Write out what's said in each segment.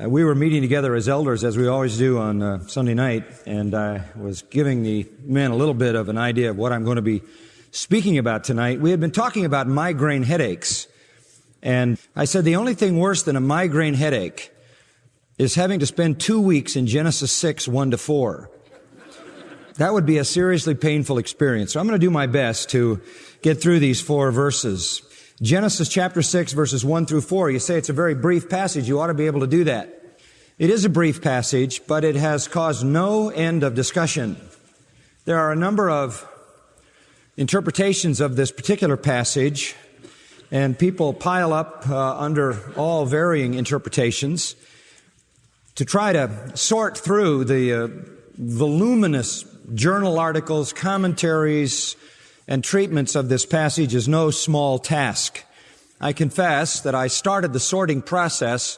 Uh, we were meeting together as elders, as we always do on uh, Sunday night, and I was giving the men a little bit of an idea of what I'm going to be speaking about tonight. We had been talking about migraine headaches, and I said the only thing worse than a migraine headache is having to spend two weeks in Genesis 6, 1 to 4. That would be a seriously painful experience. So I'm going to do my best to get through these four verses. Genesis chapter 6 verses 1 through 4. You say it's a very brief passage. You ought to be able to do that. It is a brief passage, but it has caused no end of discussion. There are a number of interpretations of this particular passage, and people pile up uh, under all varying interpretations to try to sort through the uh, voluminous journal articles, commentaries, and treatments of this passage is no small task. I confess that I started the sorting process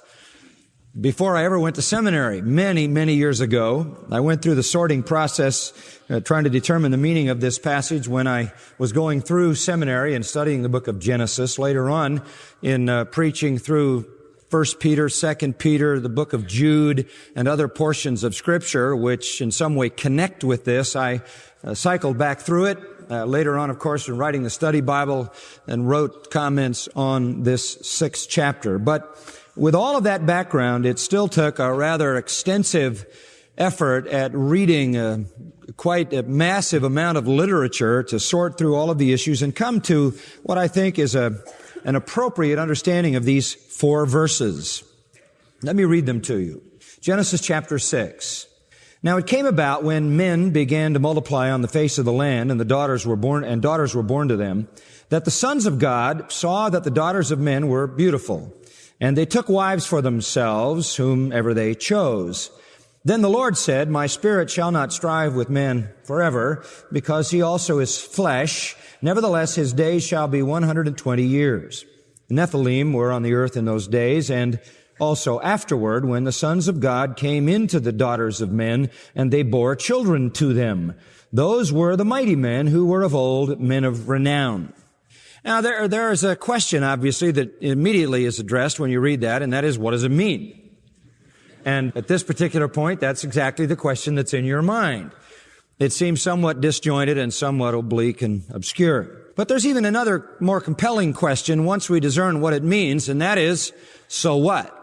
before I ever went to seminary, many, many years ago. I went through the sorting process uh, trying to determine the meaning of this passage when I was going through seminary and studying the book of Genesis. Later on, in uh, preaching through First Peter, Second Peter, the book of Jude, and other portions of Scripture which in some way connect with this, I uh, cycled back through it uh, later on, of course, in writing the study Bible and wrote comments on this sixth chapter. But with all of that background, it still took a rather extensive effort at reading a, quite a massive amount of literature to sort through all of the issues and come to what I think is a, an appropriate understanding of these four verses. Let me read them to you. Genesis chapter 6. Now it came about when men began to multiply on the face of the land and the daughters were born, and daughters were born to them, that the sons of God saw that the daughters of men were beautiful. And they took wives for themselves, whomever they chose. Then the Lord said, My spirit shall not strive with man forever, because he also is flesh. Nevertheless, his days shall be 120 years. Nephilim were on the earth in those days, and also afterward when the sons of God came into the daughters of men and they bore children to them. Those were the mighty men who were of old men of renown. Now there, there is a question obviously that immediately is addressed when you read that and that is what does it mean? And at this particular point, that's exactly the question that's in your mind. It seems somewhat disjointed and somewhat oblique and obscure. But there's even another more compelling question once we discern what it means, and that is, so what?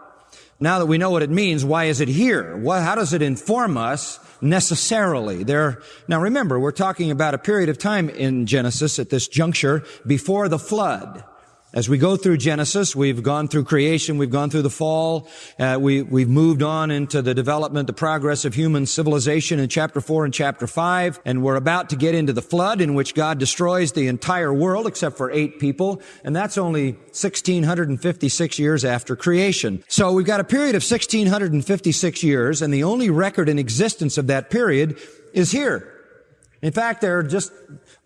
Now that we know what it means, why is it here? What, how does it inform us necessarily? There, now remember, we're talking about a period of time in Genesis at this juncture before the flood. As we go through Genesis, we've gone through creation, we've gone through the fall, uh, we, we've moved on into the development, the progress of human civilization in chapter 4 and chapter 5, and we're about to get into the flood in which God destroys the entire world except for eight people, and that's only 1656 years after creation. So we've got a period of 1656 years, and the only record in existence of that period is here. In fact, there are just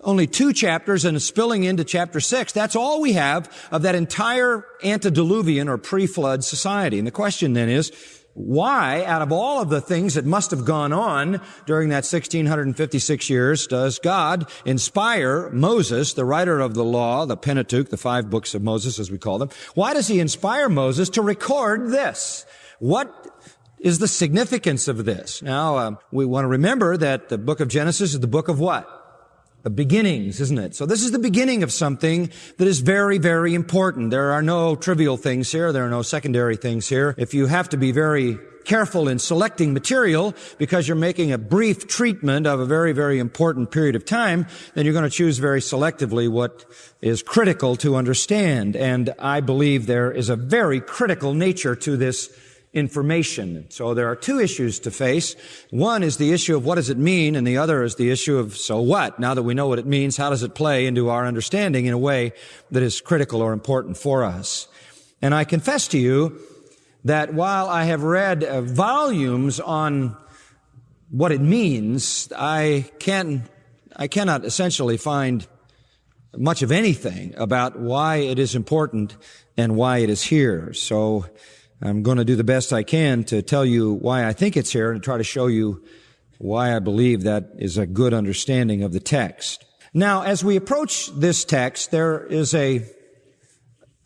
only two chapters and spilling into chapter six. That's all we have of that entire antediluvian or pre-flood society. And the question then is, why, out of all of the things that must have gone on during that 1656 years, does God inspire Moses, the writer of the law, the Pentateuch, the five books of Moses as we call them, why does he inspire Moses to record this? What is the significance of this? Now, um, we want to remember that the book of Genesis is the book of what? The beginnings, isn't it? So this is the beginning of something that is very, very important. There are no trivial things here. There are no secondary things here. If you have to be very careful in selecting material because you're making a brief treatment of a very, very important period of time, then you're going to choose very selectively what is critical to understand. And I believe there is a very critical nature to this information. So there are two issues to face. One is the issue of what does it mean, and the other is the issue of so what? Now that we know what it means, how does it play into our understanding in a way that is critical or important for us? And I confess to you that while I have read uh, volumes on what it means, I can I cannot essentially find much of anything about why it is important and why it is here. So I'm going to do the best I can to tell you why I think it's here and try to show you why I believe that is a good understanding of the text. Now, as we approach this text, there is a,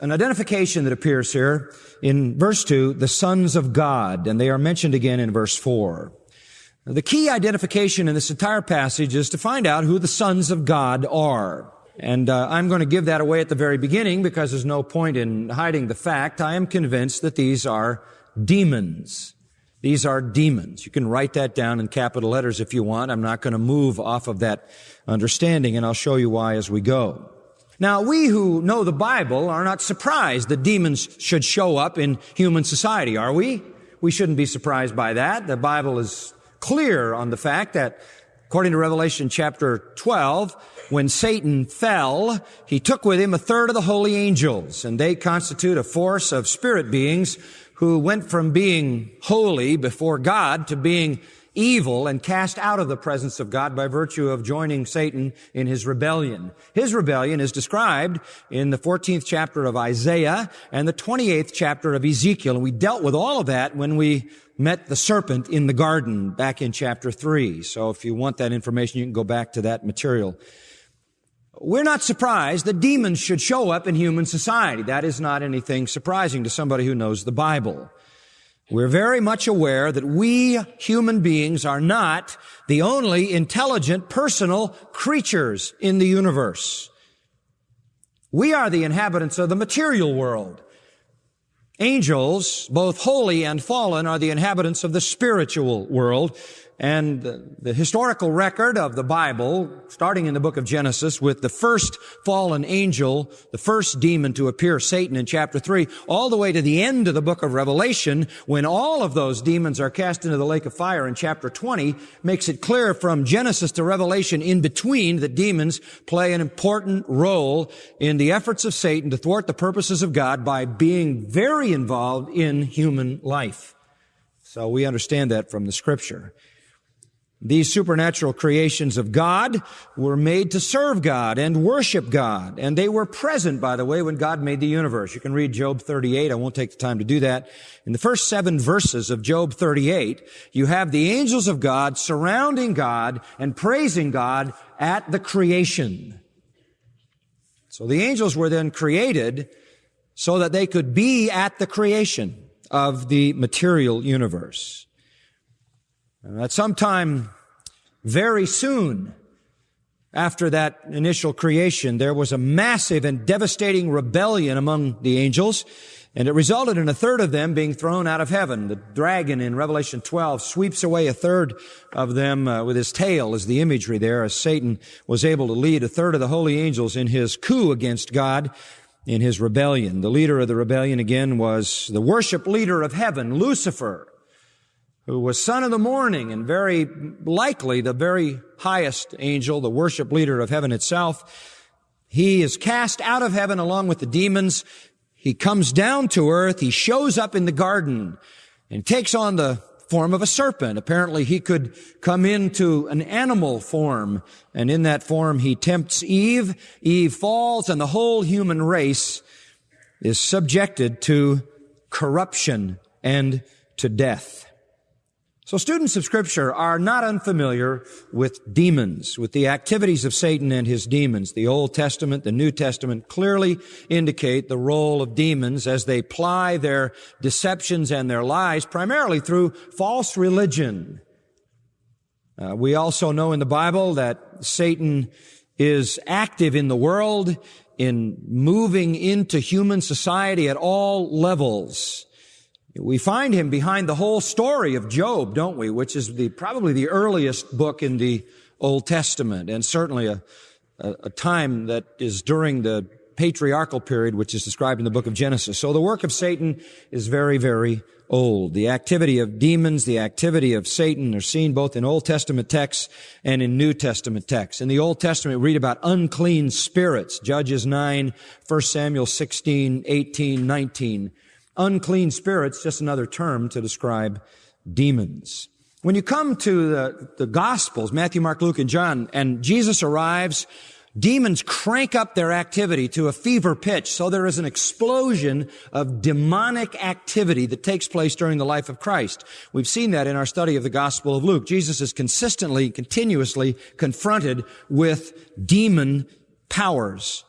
an identification that appears here in verse 2, the sons of God, and they are mentioned again in verse 4. The key identification in this entire passage is to find out who the sons of God are. And uh, I'm going to give that away at the very beginning because there's no point in hiding the fact. I am convinced that these are demons. These are demons. You can write that down in capital letters if you want. I'm not going to move off of that understanding, and I'll show you why as we go. Now, we who know the Bible are not surprised that demons should show up in human society, are we? We shouldn't be surprised by that. The Bible is clear on the fact that according to Revelation chapter 12, when Satan fell, he took with him a third of the holy angels, and they constitute a force of spirit beings who went from being holy before God to being evil and cast out of the presence of God by virtue of joining Satan in his rebellion. His rebellion is described in the 14th chapter of Isaiah and the 28th chapter of Ezekiel. And we dealt with all of that when we met the serpent in the garden back in chapter 3. So if you want that information, you can go back to that material. We're not surprised that demons should show up in human society. That is not anything surprising to somebody who knows the Bible. We're very much aware that we human beings are not the only intelligent personal creatures in the universe. We are the inhabitants of the material world. Angels, both holy and fallen, are the inhabitants of the spiritual world. And the historical record of the Bible, starting in the book of Genesis with the first fallen angel, the first demon to appear, Satan in chapter 3, all the way to the end of the book of Revelation, when all of those demons are cast into the lake of fire in chapter 20, makes it clear from Genesis to Revelation in between that demons play an important role in the efforts of Satan to thwart the purposes of God by being very involved in human life. So we understand that from the scripture. These supernatural creations of God were made to serve God and worship God. And they were present, by the way, when God made the universe. You can read Job 38. I won't take the time to do that. In the first seven verses of Job 38, you have the angels of God surrounding God and praising God at the creation. So the angels were then created so that they could be at the creation of the material universe. And at some time very soon after that initial creation, there was a massive and devastating rebellion among the angels, and it resulted in a third of them being thrown out of heaven. The dragon in Revelation 12 sweeps away a third of them uh, with his tail as the imagery there, as Satan was able to lead a third of the holy angels in his coup against God in his rebellion. The leader of the rebellion again was the worship leader of heaven, Lucifer who was son of the morning and very likely the very highest angel, the worship leader of heaven itself. He is cast out of heaven along with the demons. He comes down to earth. He shows up in the garden and takes on the form of a serpent. Apparently he could come into an animal form and in that form he tempts Eve. Eve falls and the whole human race is subjected to corruption and to death. So students of scripture are not unfamiliar with demons, with the activities of Satan and his demons. The Old Testament, the New Testament clearly indicate the role of demons as they ply their deceptions and their lies primarily through false religion. Uh, we also know in the Bible that Satan is active in the world in moving into human society at all levels. We find him behind the whole story of Job, don't we? Which is the, probably the earliest book in the Old Testament and certainly a, a, a time that is during the patriarchal period, which is described in the book of Genesis. So the work of Satan is very, very old. The activity of demons, the activity of Satan are seen both in Old Testament texts and in New Testament texts. In the Old Testament, we read about unclean spirits, Judges 9, 1 Samuel 16, 18, 19. Unclean spirits, just another term to describe demons. When you come to the, the Gospels, Matthew, Mark, Luke, and John, and Jesus arrives, demons crank up their activity to a fever pitch. So there is an explosion of demonic activity that takes place during the life of Christ. We've seen that in our study of the Gospel of Luke. Jesus is consistently, continuously confronted with demon powers.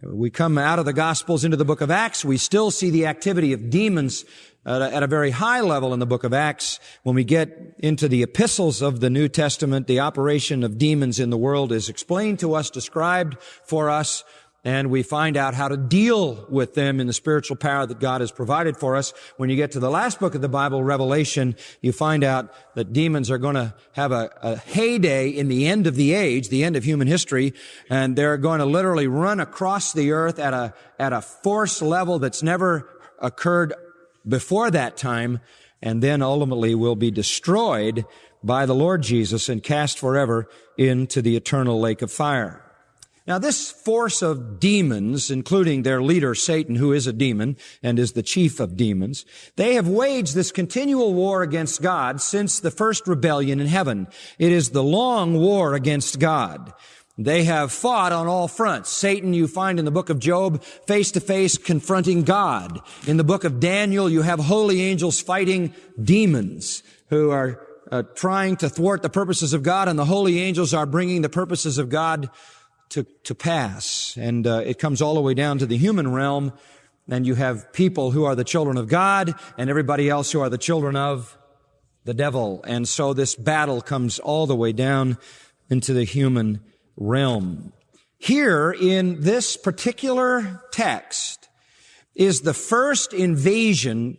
We come out of the Gospels into the book of Acts. We still see the activity of demons at a, at a, very high level in the book of Acts. When we get into the epistles of the New Testament, the operation of demons in the world is explained to us, described for us, and we find out how to deal with them in the spiritual power that God has provided for us. When you get to the last book of the Bible, Revelation, you find out that demons are going to have a, a, heyday in the end of the age, the end of human history, and they're going to literally run across the earth at a, at a force level that's never occurred before that time, and then ultimately will be destroyed by the Lord Jesus and cast forever into the eternal lake of fire. Now, this force of demons, including their leader, Satan, who is a demon and is the chief of demons, they have waged this continual war against God since the first rebellion in heaven. It is the long war against God. They have fought on all fronts. Satan, you find in the book of Job, face to face confronting God. In the book of Daniel, you have holy angels fighting demons who are uh, trying to thwart the purposes of God, and the holy angels are bringing the purposes of God to, to pass. And uh, it comes all the way down to the human realm. And you have people who are the children of God and everybody else who are the children of the devil. And so this battle comes all the way down into the human realm. Here in this particular text is the first invasion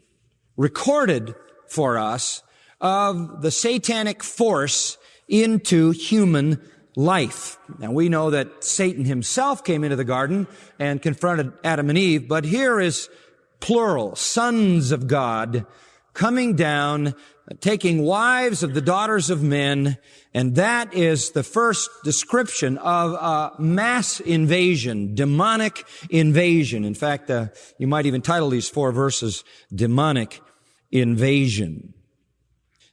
recorded for us of the satanic force into human life. Now we know that Satan himself came into the garden and confronted Adam and Eve, but here is plural, sons of God coming down, taking wives of the daughters of men, and that is the first description of a mass invasion, demonic invasion. In fact, uh, you might even title these four verses, demonic invasion.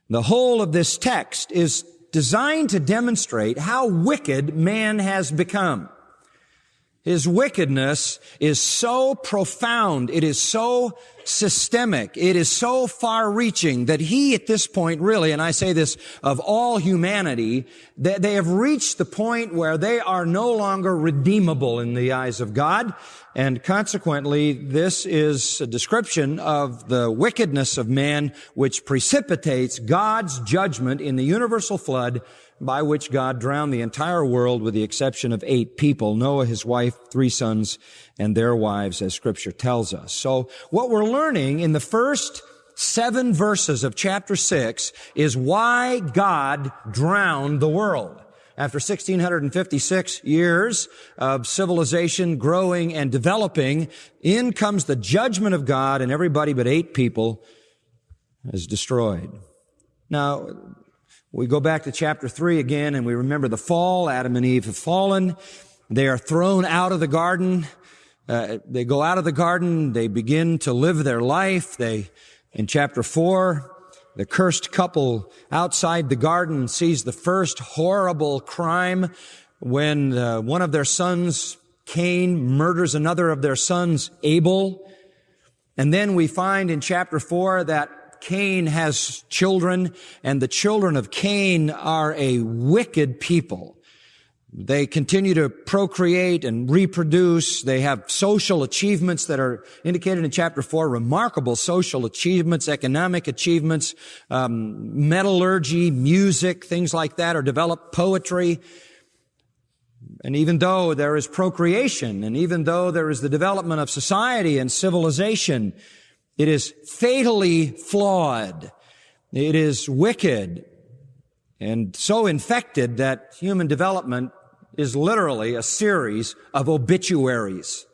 The whole of this text is designed to demonstrate how wicked man has become. His wickedness is so profound. It is so systemic. It is so far reaching that he at this point really, and I say this of all humanity, that they have reached the point where they are no longer redeemable in the eyes of God. And consequently, this is a description of the wickedness of man, which precipitates God's judgment in the universal flood by which God drowned the entire world with the exception of eight people, Noah, his wife, three sons, and their wives, as scripture tells us. So what we're learning in the first seven verses of chapter six is why God drowned the world after 1656 years of civilization growing and developing, in comes the judgment of God and everybody but eight people is destroyed. Now, we go back to chapter three again and we remember the fall. Adam and Eve have fallen. They are thrown out of the garden. Uh, they go out of the garden. They begin to live their life. They, in chapter four, the cursed couple outside the garden sees the first horrible crime when uh, one of their sons, Cain, murders another of their sons, Abel. And then we find in chapter four that Cain has children and the children of Cain are a wicked people. They continue to procreate and reproduce. They have social achievements that are indicated in chapter four, remarkable social achievements, economic achievements, um, metallurgy, music, things like that are developed, poetry. And even though there is procreation, and even though there is the development of society and civilization, it is fatally flawed. It is wicked and so infected that human development is literally a series of obituaries.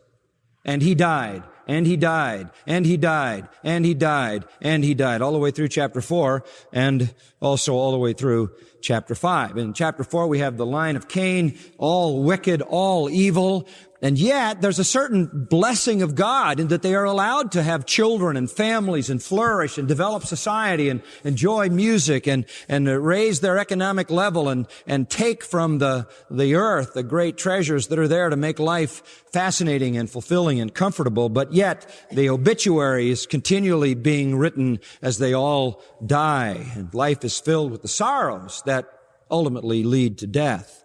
And he died, and he died, and he died, and he died, and he died, all the way through chapter four, and also all the way through chapter five. In chapter four, we have the line of Cain, all wicked, all evil, and yet, there's a certain blessing of God in that they are allowed to have children and families and flourish and develop society and enjoy music and, and raise their economic level and, and take from the, the earth the great treasures that are there to make life fascinating and fulfilling and comfortable. But yet, the obituary is continually being written as they all die and life is filled with the sorrows that ultimately lead to death.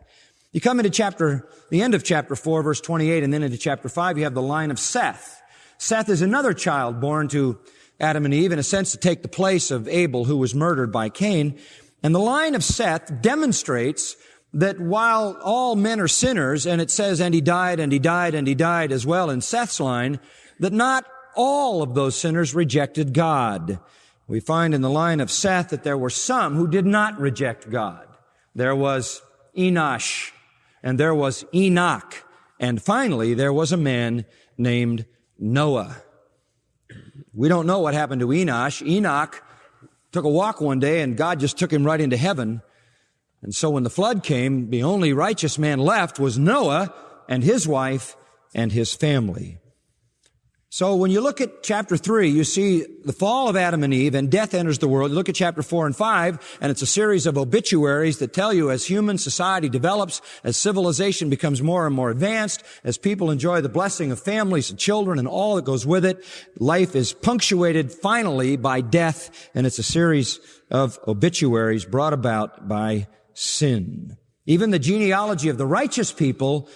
You come into chapter, the end of chapter 4, verse 28, and then into chapter 5, you have the line of Seth. Seth is another child born to Adam and Eve, in a sense to take the place of Abel, who was murdered by Cain. And the line of Seth demonstrates that while all men are sinners, and it says, and he died, and he died, and he died as well in Seth's line, that not all of those sinners rejected God. We find in the line of Seth that there were some who did not reject God. There was Enosh, and there was Enoch, and finally there was a man named Noah. We don't know what happened to Enosh. Enoch took a walk one day and God just took him right into heaven. And so when the flood came, the only righteous man left was Noah and his wife and his family. So when you look at chapter 3, you see the fall of Adam and Eve and death enters the world. You look at chapter 4 and 5 and it's a series of obituaries that tell you as human society develops, as civilization becomes more and more advanced, as people enjoy the blessing of families and children and all that goes with it, life is punctuated finally by death and it's a series of obituaries brought about by sin. Even the genealogy of the righteous people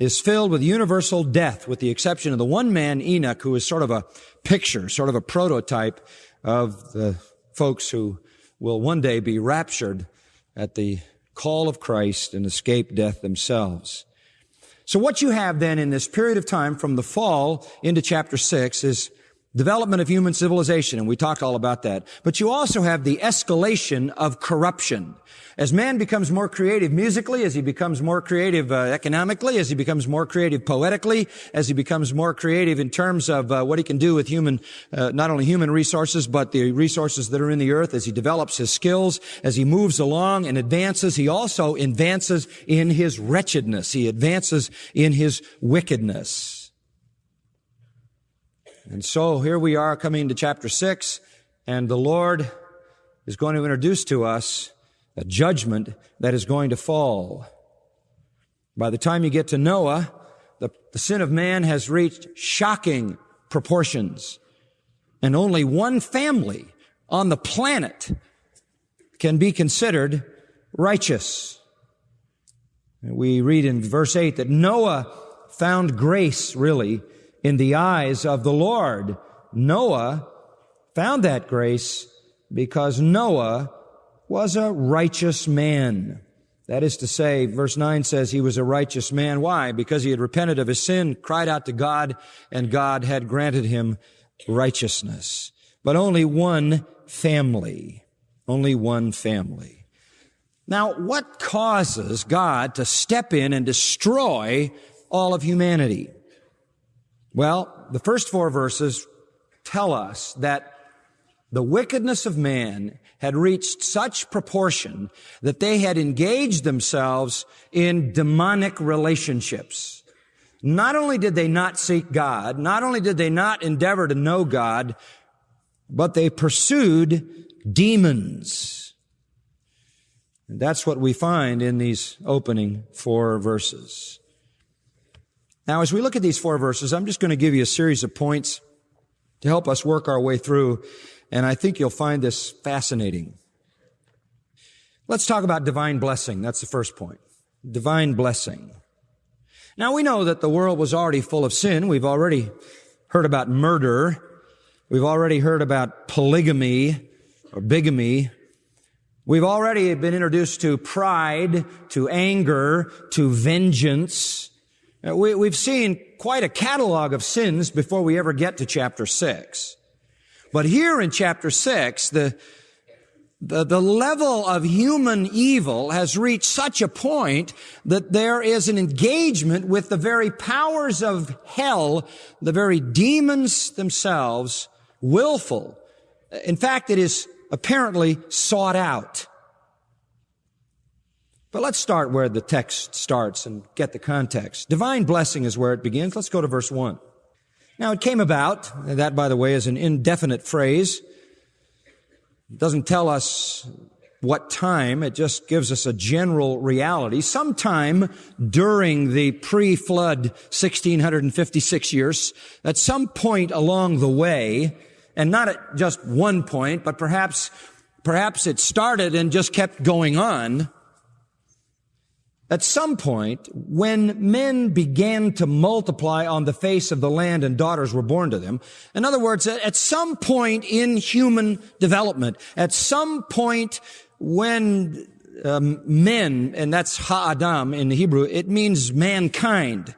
is filled with universal death, with the exception of the one man, Enoch, who is sort of a picture, sort of a prototype of the folks who will one day be raptured at the call of Christ and escape death themselves. So what you have then in this period of time from the fall into chapter 6 is development of human civilization, and we talked all about that. But you also have the escalation of corruption. As man becomes more creative musically, as he becomes more creative uh, economically, as he becomes more creative poetically, as he becomes more creative in terms of uh, what he can do with human, uh, not only human resources, but the resources that are in the earth, as he develops his skills, as he moves along and advances, he also advances in his wretchedness. He advances in his wickedness. And so here we are coming to chapter six, and the Lord is going to introduce to us a judgment that is going to fall. By the time you get to Noah, the, the sin of man has reached shocking proportions. And only one family on the planet can be considered righteous. We read in verse 8 that Noah found grace really in the eyes of the Lord. Noah found that grace because Noah was a righteous man. That is to say, verse 9 says he was a righteous man. Why? Because he had repented of his sin, cried out to God, and God had granted him righteousness. But only one family. Only one family. Now, what causes God to step in and destroy all of humanity? Well, the first four verses tell us that the wickedness of man had reached such proportion that they had engaged themselves in demonic relationships. Not only did they not seek God, not only did they not endeavor to know God, but they pursued demons. And that's what we find in these opening four verses. Now, as we look at these four verses, I'm just going to give you a series of points to help us work our way through and I think you'll find this fascinating. Let's talk about divine blessing. That's the first point. Divine blessing. Now we know that the world was already full of sin. We've already heard about murder. We've already heard about polygamy or bigamy. We've already been introduced to pride, to anger, to vengeance. We, have seen quite a catalog of sins before we ever get to chapter 6. But here in chapter 6, the, the, the, level of human evil has reached such a point that there is an engagement with the very powers of hell, the very demons themselves, willful. In fact, it is apparently sought out. But let's start where the text starts and get the context. Divine blessing is where it begins. Let's go to verse 1. Now it came about, that by the way is an indefinite phrase. It doesn't tell us what time, it just gives us a general reality. Sometime during the pre-flood 1656 years, at some point along the way, and not at just one point, but perhaps, perhaps it started and just kept going on. At some point, when men began to multiply on the face of the land and daughters were born to them, in other words, at some point in human development, at some point when um, men, and that's ha'adam in the Hebrew, it means mankind.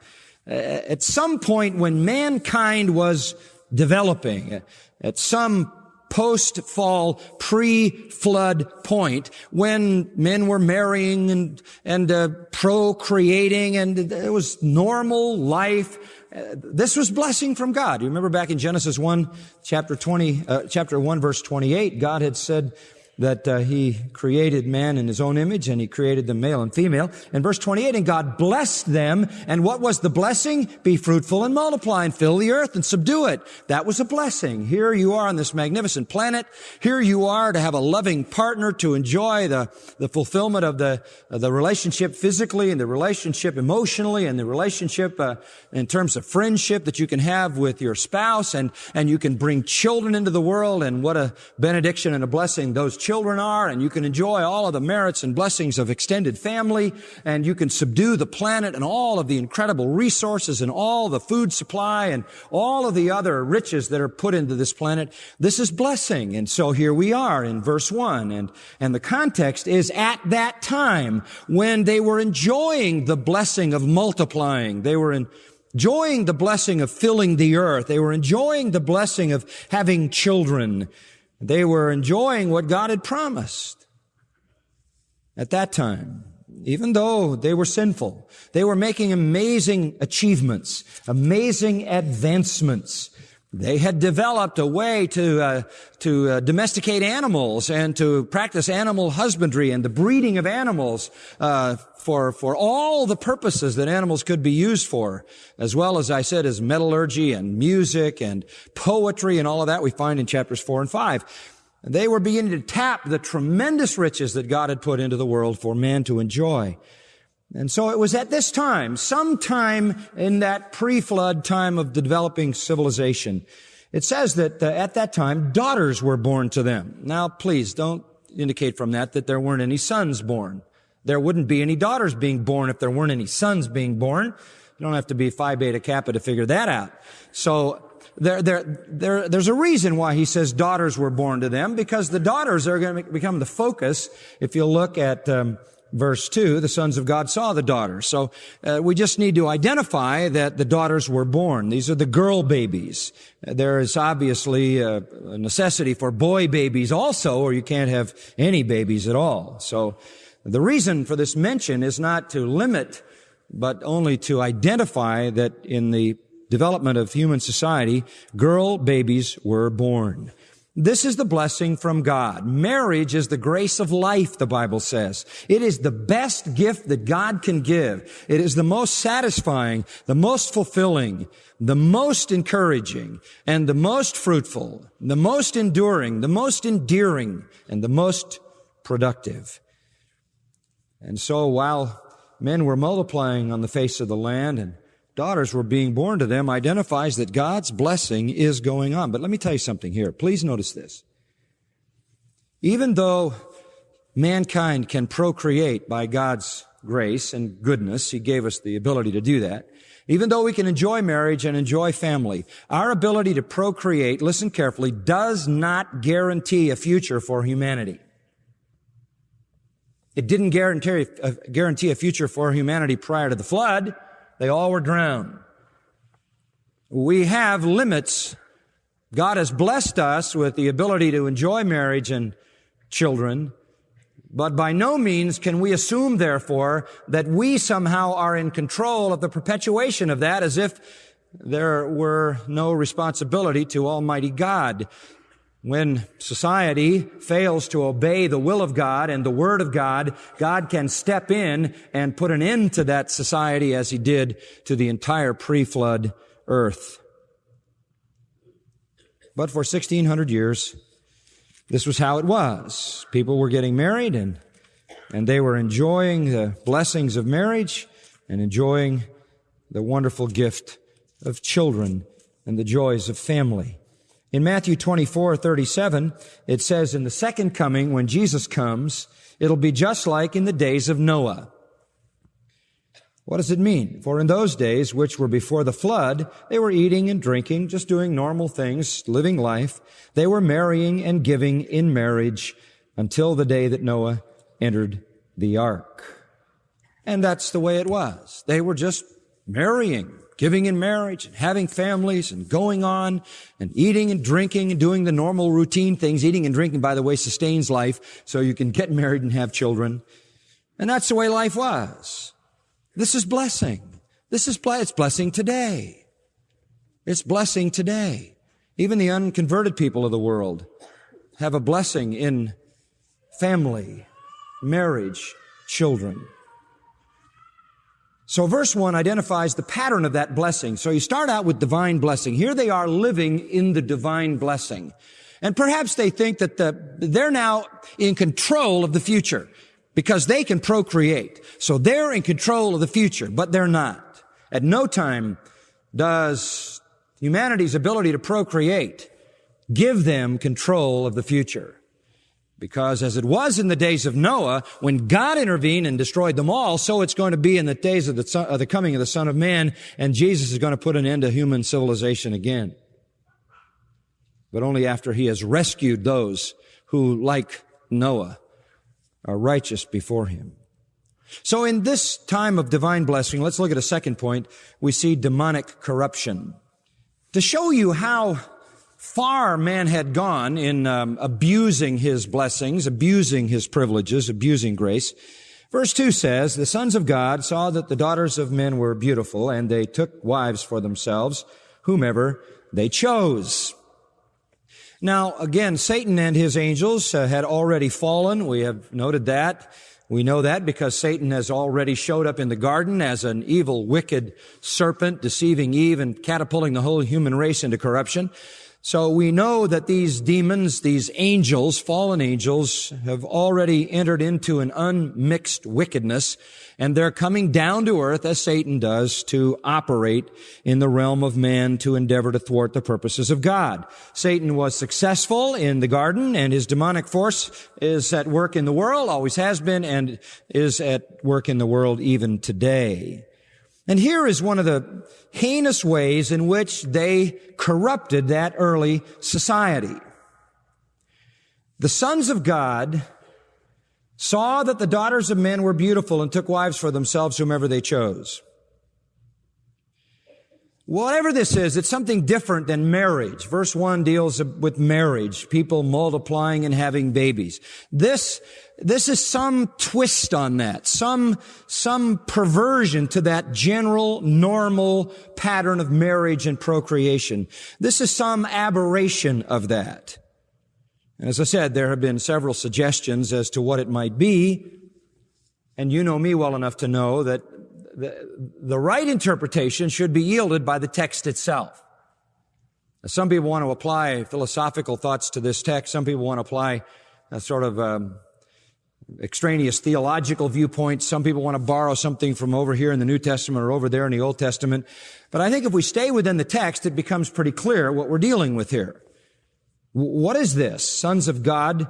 Uh, at some point when mankind was developing, at some post-fall, pre-flood point when men were marrying and, and uh, procreating and it was normal life. Uh, this was blessing from God. You remember back in Genesis 1, chapter 20, uh, chapter 1, verse 28, God had said, that uh, he created man in his own image and he created them male and female. In verse 28, and God blessed them. And what was the blessing? Be fruitful and multiply and fill the earth and subdue it. That was a blessing. Here you are on this magnificent planet. Here you are to have a loving partner to enjoy the, the fulfillment of the, the relationship physically and the relationship emotionally and the relationship uh, in terms of friendship that you can have with your spouse and, and you can bring children into the world and what a benediction and a blessing those children are, and you can enjoy all of the merits and blessings of extended family, and you can subdue the planet and all of the incredible resources and all the food supply and all of the other riches that are put into this planet. This is blessing. And so here we are in verse one, and, and the context is at that time when they were enjoying the blessing of multiplying. They were in, enjoying the blessing of filling the earth. They were enjoying the blessing of having children. They were enjoying what God had promised at that time. Even though they were sinful, they were making amazing achievements, amazing advancements. They had developed a way to uh, to uh, domesticate animals and to practice animal husbandry and the breeding of animals uh, for for all the purposes that animals could be used for, as well as I said, as metallurgy and music and poetry and all of that we find in chapters four and five. They were beginning to tap the tremendous riches that God had put into the world for man to enjoy. And so it was at this time, sometime in that pre-flood time of developing civilization, it says that uh, at that time, daughters were born to them. Now, please don't indicate from that that there weren't any sons born. There wouldn't be any daughters being born if there weren't any sons being born. You don't have to be Phi Beta Kappa to figure that out. So there, there, there, there's a reason why he says daughters were born to them, because the daughters are going to become the focus. If you look at um, verse 2, the sons of God saw the daughters. So uh, we just need to identify that the daughters were born. These are the girl babies. There is obviously a necessity for boy babies also, or you can't have any babies at all. So the reason for this mention is not to limit, but only to identify that in the development of human society, girl babies were born. This is the blessing from God. Marriage is the grace of life, the Bible says. It is the best gift that God can give. It is the most satisfying, the most fulfilling, the most encouraging, and the most fruitful, the most enduring, the most endearing, and the most productive. And so while men were multiplying on the face of the land and daughters were being born to them identifies that God's blessing is going on. But let me tell you something here. Please notice this. Even though mankind can procreate by God's grace and goodness, He gave us the ability to do that. Even though we can enjoy marriage and enjoy family, our ability to procreate, listen carefully, does not guarantee a future for humanity. It didn't guarantee, uh, guarantee a future for humanity prior to the flood. They all were drowned. We have limits. God has blessed us with the ability to enjoy marriage and children, but by no means can we assume, therefore, that we somehow are in control of the perpetuation of that as if there were no responsibility to Almighty God. When society fails to obey the will of God and the Word of God, God can step in and put an end to that society as He did to the entire pre-flood earth. But for 1600 years, this was how it was. People were getting married and, and they were enjoying the blessings of marriage and enjoying the wonderful gift of children and the joys of family. In Matthew 24, 37, it says, in the second coming, when Jesus comes, it'll be just like in the days of Noah. What does it mean? For in those days, which were before the flood, they were eating and drinking, just doing normal things, living life. They were marrying and giving in marriage until the day that Noah entered the ark. And that's the way it was. They were just marrying, giving in marriage, and having families, and going on, and eating and drinking, and doing the normal routine things. Eating and drinking, by the way, sustains life, so you can get married and have children. And that's the way life was. This is blessing. This is it's blessing today. It's blessing today. Even the unconverted people of the world have a blessing in family, marriage, children. So verse 1 identifies the pattern of that blessing. So you start out with divine blessing. Here they are living in the divine blessing. And perhaps they think that the, they're now in control of the future because they can procreate. So they're in control of the future, but they're not. At no time does humanity's ability to procreate give them control of the future. Because as it was in the days of Noah, when God intervened and destroyed them all, so it's going to be in the days of the, son, of the coming of the Son of Man, and Jesus is going to put an end to human civilization again. But only after he has rescued those who, like Noah, are righteous before him. So in this time of divine blessing, let's look at a second point. We see demonic corruption. To show you how far man had gone in um, abusing his blessings, abusing his privileges, abusing grace, verse 2 says, The sons of God saw that the daughters of men were beautiful, and they took wives for themselves, whomever they chose. Now, again, Satan and his angels uh, had already fallen. We have noted that. We know that because Satan has already showed up in the garden as an evil, wicked serpent, deceiving Eve and catapulting the whole human race into corruption. So we know that these demons, these angels, fallen angels, have already entered into an unmixed wickedness, and they're coming down to earth as Satan does to operate in the realm of man to endeavor to thwart the purposes of God. Satan was successful in the garden, and his demonic force is at work in the world, always has been, and is at work in the world even today. And here is one of the heinous ways in which they corrupted that early society. The sons of God saw that the daughters of men were beautiful and took wives for themselves whomever they chose. Whatever this is, it's something different than marriage. Verse 1 deals with marriage, people multiplying and having babies. This, this is some twist on that, some, some perversion to that general, normal pattern of marriage and procreation. This is some aberration of that. And as I said, there have been several suggestions as to what it might be. And you know me well enough to know that the, the right interpretation should be yielded by the text itself. Some people want to apply philosophical thoughts to this text. Some people want to apply a sort of um, extraneous theological viewpoints. Some people want to borrow something from over here in the New Testament or over there in the Old Testament. But I think if we stay within the text, it becomes pretty clear what we're dealing with here. What is this? Sons of God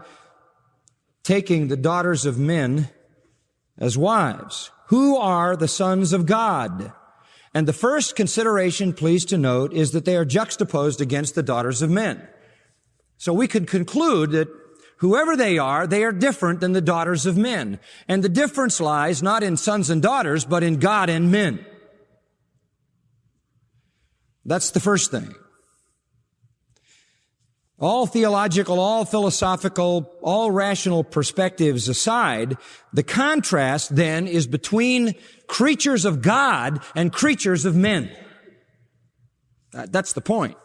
taking the daughters of men as wives. Who are the sons of God? And the first consideration, please to note, is that they are juxtaposed against the daughters of men. So we could conclude that whoever they are, they are different than the daughters of men. And the difference lies not in sons and daughters, but in God and men. That's the first thing. All theological, all philosophical, all rational perspectives aside, the contrast then is between creatures of God and creatures of men. That's the point.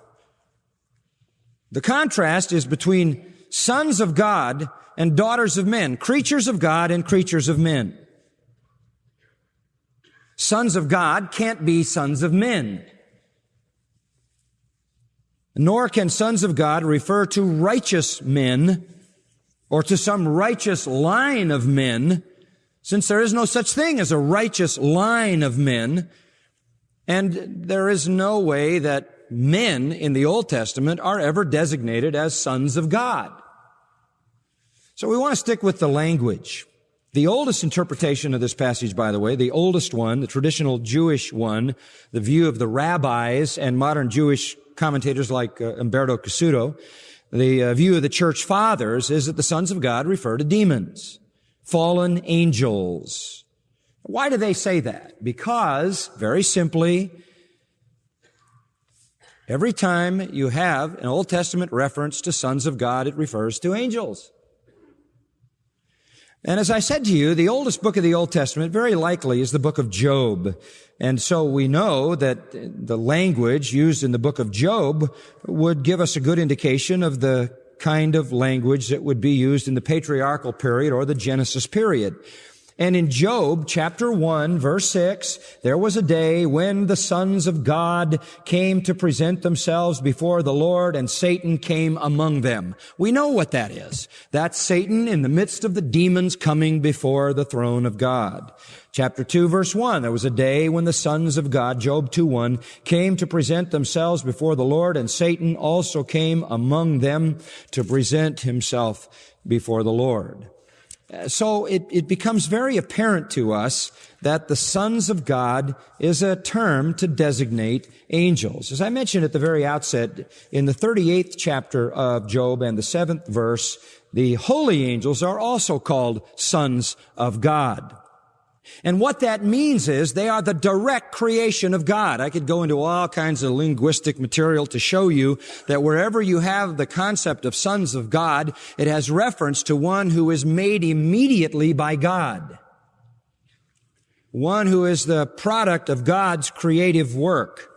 The contrast is between sons of God and daughters of men, creatures of God and creatures of men. Sons of God can't be sons of men. Nor can sons of God refer to righteous men or to some righteous line of men, since there is no such thing as a righteous line of men. And there is no way that men in the Old Testament are ever designated as sons of God. So we want to stick with the language. The oldest interpretation of this passage, by the way, the oldest one, the traditional Jewish one, the view of the rabbis and modern Jewish commentators like uh, Umberto Cassuto, the uh, view of the church fathers is that the sons of God refer to demons, fallen angels. Why do they say that? Because, very simply, every time you have an Old Testament reference to sons of God, it refers to angels. And as I said to you, the oldest book of the Old Testament very likely is the book of Job. And so we know that the language used in the book of Job would give us a good indication of the kind of language that would be used in the patriarchal period or the Genesis period. And in Job chapter 1 verse 6, there was a day when the sons of God came to present themselves before the Lord and Satan came among them. We know what that is. That's Satan in the midst of the demons coming before the throne of God. Chapter 2 verse 1, there was a day when the sons of God, Job 2 1, came to present themselves before the Lord and Satan also came among them to present himself before the Lord. So it, it becomes very apparent to us that the sons of God is a term to designate angels. As I mentioned at the very outset, in the 38th chapter of Job and the 7th verse, the holy angels are also called sons of God. And what that means is they are the direct creation of God. I could go into all kinds of linguistic material to show you that wherever you have the concept of sons of God, it has reference to one who is made immediately by God. One who is the product of God's creative work.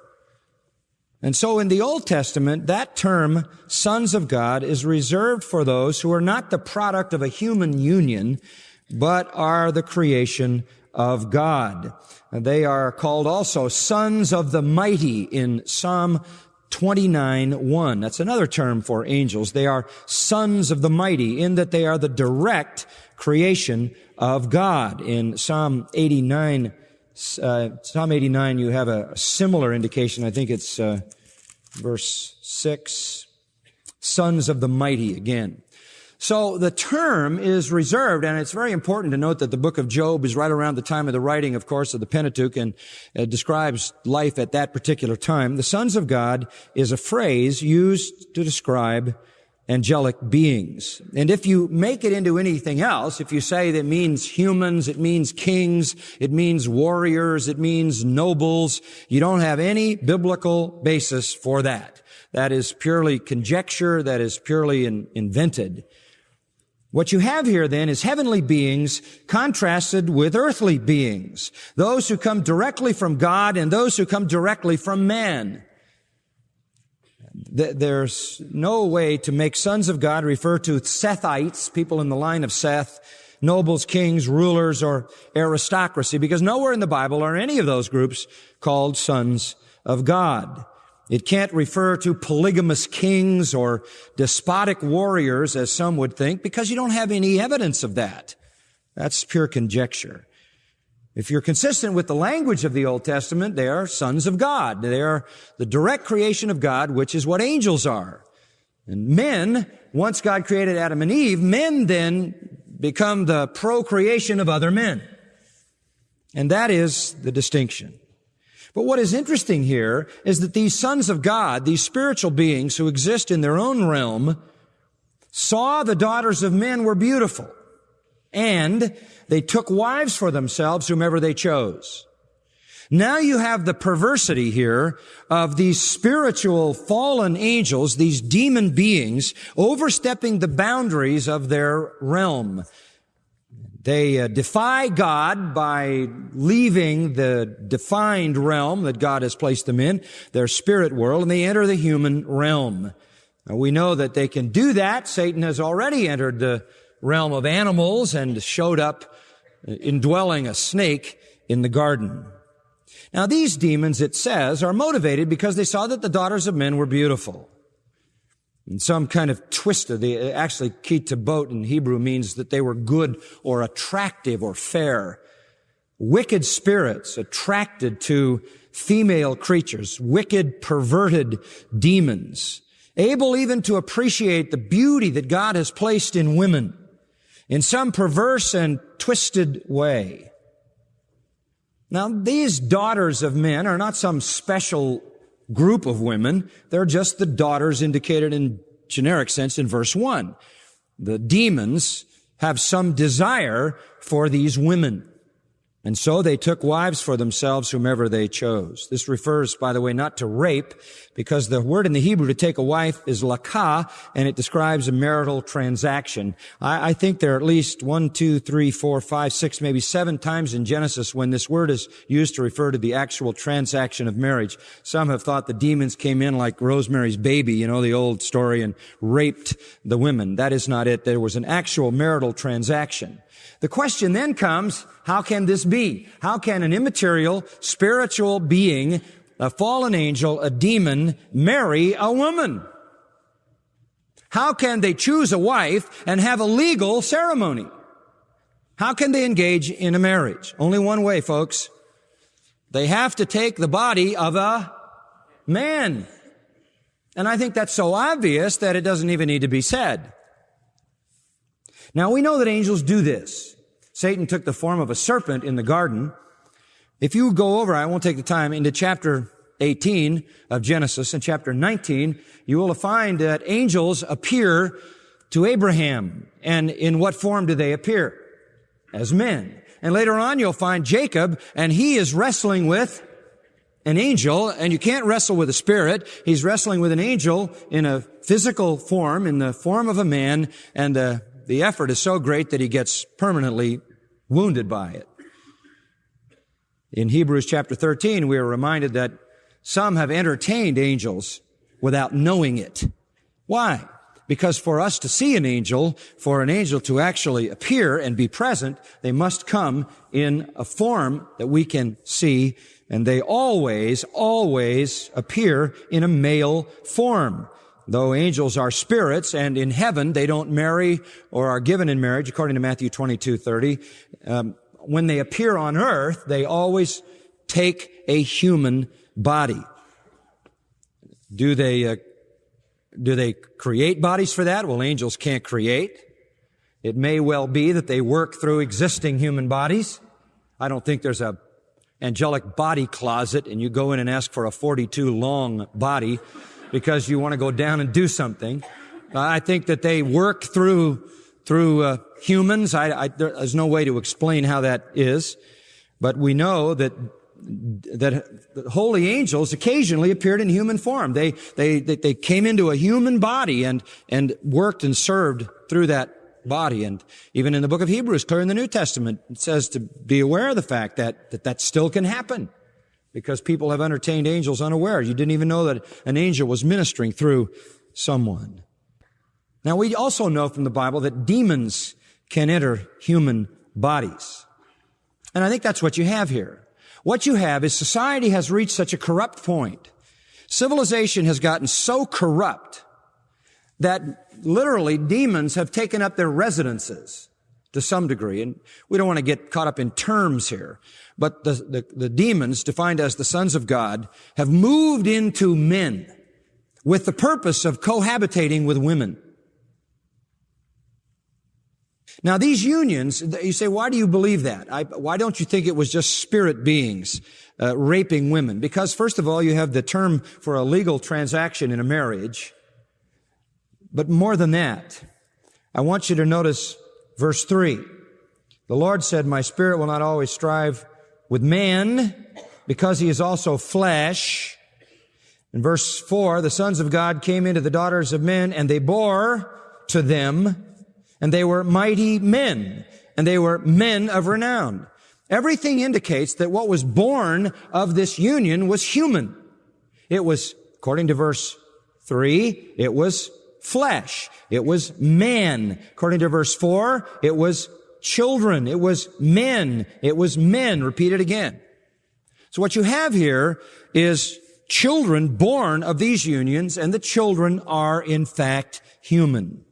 And so in the Old Testament, that term, sons of God, is reserved for those who are not the product of a human union, but are the creation of God. They are called also sons of the mighty in Psalm 29 1. That's another term for angels. They are sons of the mighty in that they are the direct creation of God. In Psalm 89, uh, Psalm 89, you have a, similar indication. I think it's uh, verse 6. Sons of the mighty again. So the term is reserved, and it's very important to note that the book of Job is right around the time of the writing, of course, of the Pentateuch, and describes life at that particular time. The sons of God is a phrase used to describe angelic beings. And if you make it into anything else, if you say that it means humans, it means kings, it means warriors, it means nobles, you don't have any biblical basis for that. That is purely conjecture, that is purely in, invented. What you have here then is heavenly beings contrasted with earthly beings. Those who come directly from God and those who come directly from man. There's no way to make sons of God refer to Sethites, people in the line of Seth, nobles, kings, rulers, or aristocracy, because nowhere in the Bible are any of those groups called sons of God. It can't refer to polygamous kings or despotic warriors, as some would think, because you don't have any evidence of that. That's pure conjecture. If you're consistent with the language of the Old Testament, they are sons of God. They are the direct creation of God, which is what angels are. And men, once God created Adam and Eve, men then become the procreation of other men. And that is the distinction. But what is interesting here is that these sons of God, these spiritual beings who exist in their own realm, saw the daughters of men were beautiful. And they took wives for themselves, whomever they chose. Now you have the perversity here of these spiritual fallen angels, these demon beings, overstepping the boundaries of their realm. They uh, defy God by leaving the defined realm that God has placed them in, their spirit world, and they enter the human realm. Now, we know that they can do that. Satan has already entered the realm of animals and showed up indwelling a snake in the garden. Now, these demons, it says, are motivated because they saw that the daughters of men were beautiful. In some kind of twisted, actually kitabot in Hebrew means that they were good or attractive or fair. Wicked spirits attracted to female creatures, wicked, perverted demons, able even to appreciate the beauty that God has placed in women. in some perverse and twisted way. Now, these daughters of men are not some special group of women. They're just the daughters indicated in generic sense in verse one. The demons have some desire for these women. And so they took wives for themselves whomever they chose. This refers, by the way, not to rape, because the word in the Hebrew to take a wife is lakah, and it describes a marital transaction. I, I, think there are at least one, two, three, four, five, six, maybe seven times in Genesis when this word is used to refer to the actual transaction of marriage. Some have thought the demons came in like Rosemary's baby, you know, the old story, and raped the women. That is not it. There was an actual marital transaction. The question then comes, how can this be? How can an immaterial spiritual being, a fallen angel, a demon, marry a woman? How can they choose a wife and have a legal ceremony? How can they engage in a marriage? Only one way, folks. They have to take the body of a man. And I think that's so obvious that it doesn't even need to be said. Now we know that angels do this. Satan took the form of a serpent in the garden. If you go over, I won't take the time, into chapter 18 of Genesis and chapter 19, you will find that angels appear to Abraham. And in what form do they appear? As men. And later on, you'll find Jacob, and he is wrestling with an angel, and you can't wrestle with a spirit. He's wrestling with an angel in a physical form, in the form of a man, and uh, the effort is so great that he gets permanently wounded by it. In Hebrews chapter 13, we are reminded that some have entertained angels without knowing it. Why? Because for us to see an angel, for an angel to actually appear and be present, they must come in a form that we can see, and they always, always appear in a male form. Though angels are spirits and in heaven they don't marry or are given in marriage, according to Matthew 22, 30, um, when they appear on earth, they always take a human body. Do they, uh, do they create bodies for that? Well, angels can't create. It may well be that they work through existing human bodies. I don't think there's a angelic body closet and you go in and ask for a 42 long body because you want to go down and do something. I think that they work through through uh, humans. I, I, there's no way to explain how that is, but we know that that holy angels occasionally appeared in human form. They, they, they, they came into a human body and, and worked and served through that body. And even in the book of Hebrews, clear in the New Testament, it says to be aware of the fact that, that that still can happen because people have entertained angels unaware. You didn't even know that an angel was ministering through someone. Now we also know from the Bible that demons can enter human bodies. And I think that's what you have here. What you have is society has reached such a corrupt point. Civilization has gotten so corrupt that literally demons have taken up their residences to some degree. And we don't want to get caught up in terms here. But the, the, the, demons, defined as the sons of God, have moved into men with the purpose of cohabitating with women. Now these unions, you say, why do you believe that? I, why don't you think it was just spirit beings uh, raping women? Because first of all, you have the term for a legal transaction in a marriage. But more than that, I want you to notice verse three. The Lord said, my spirit will not always strive with man because he is also flesh. In verse four, the sons of God came into the daughters of men and they bore to them and they were mighty men, and they were men of renown. Everything indicates that what was born of this union was human. It was, according to verse three, it was flesh. It was man. According to verse four, it was children. It was men. It was men. Repeat it again. So what you have here is children born of these unions, and the children are in fact human.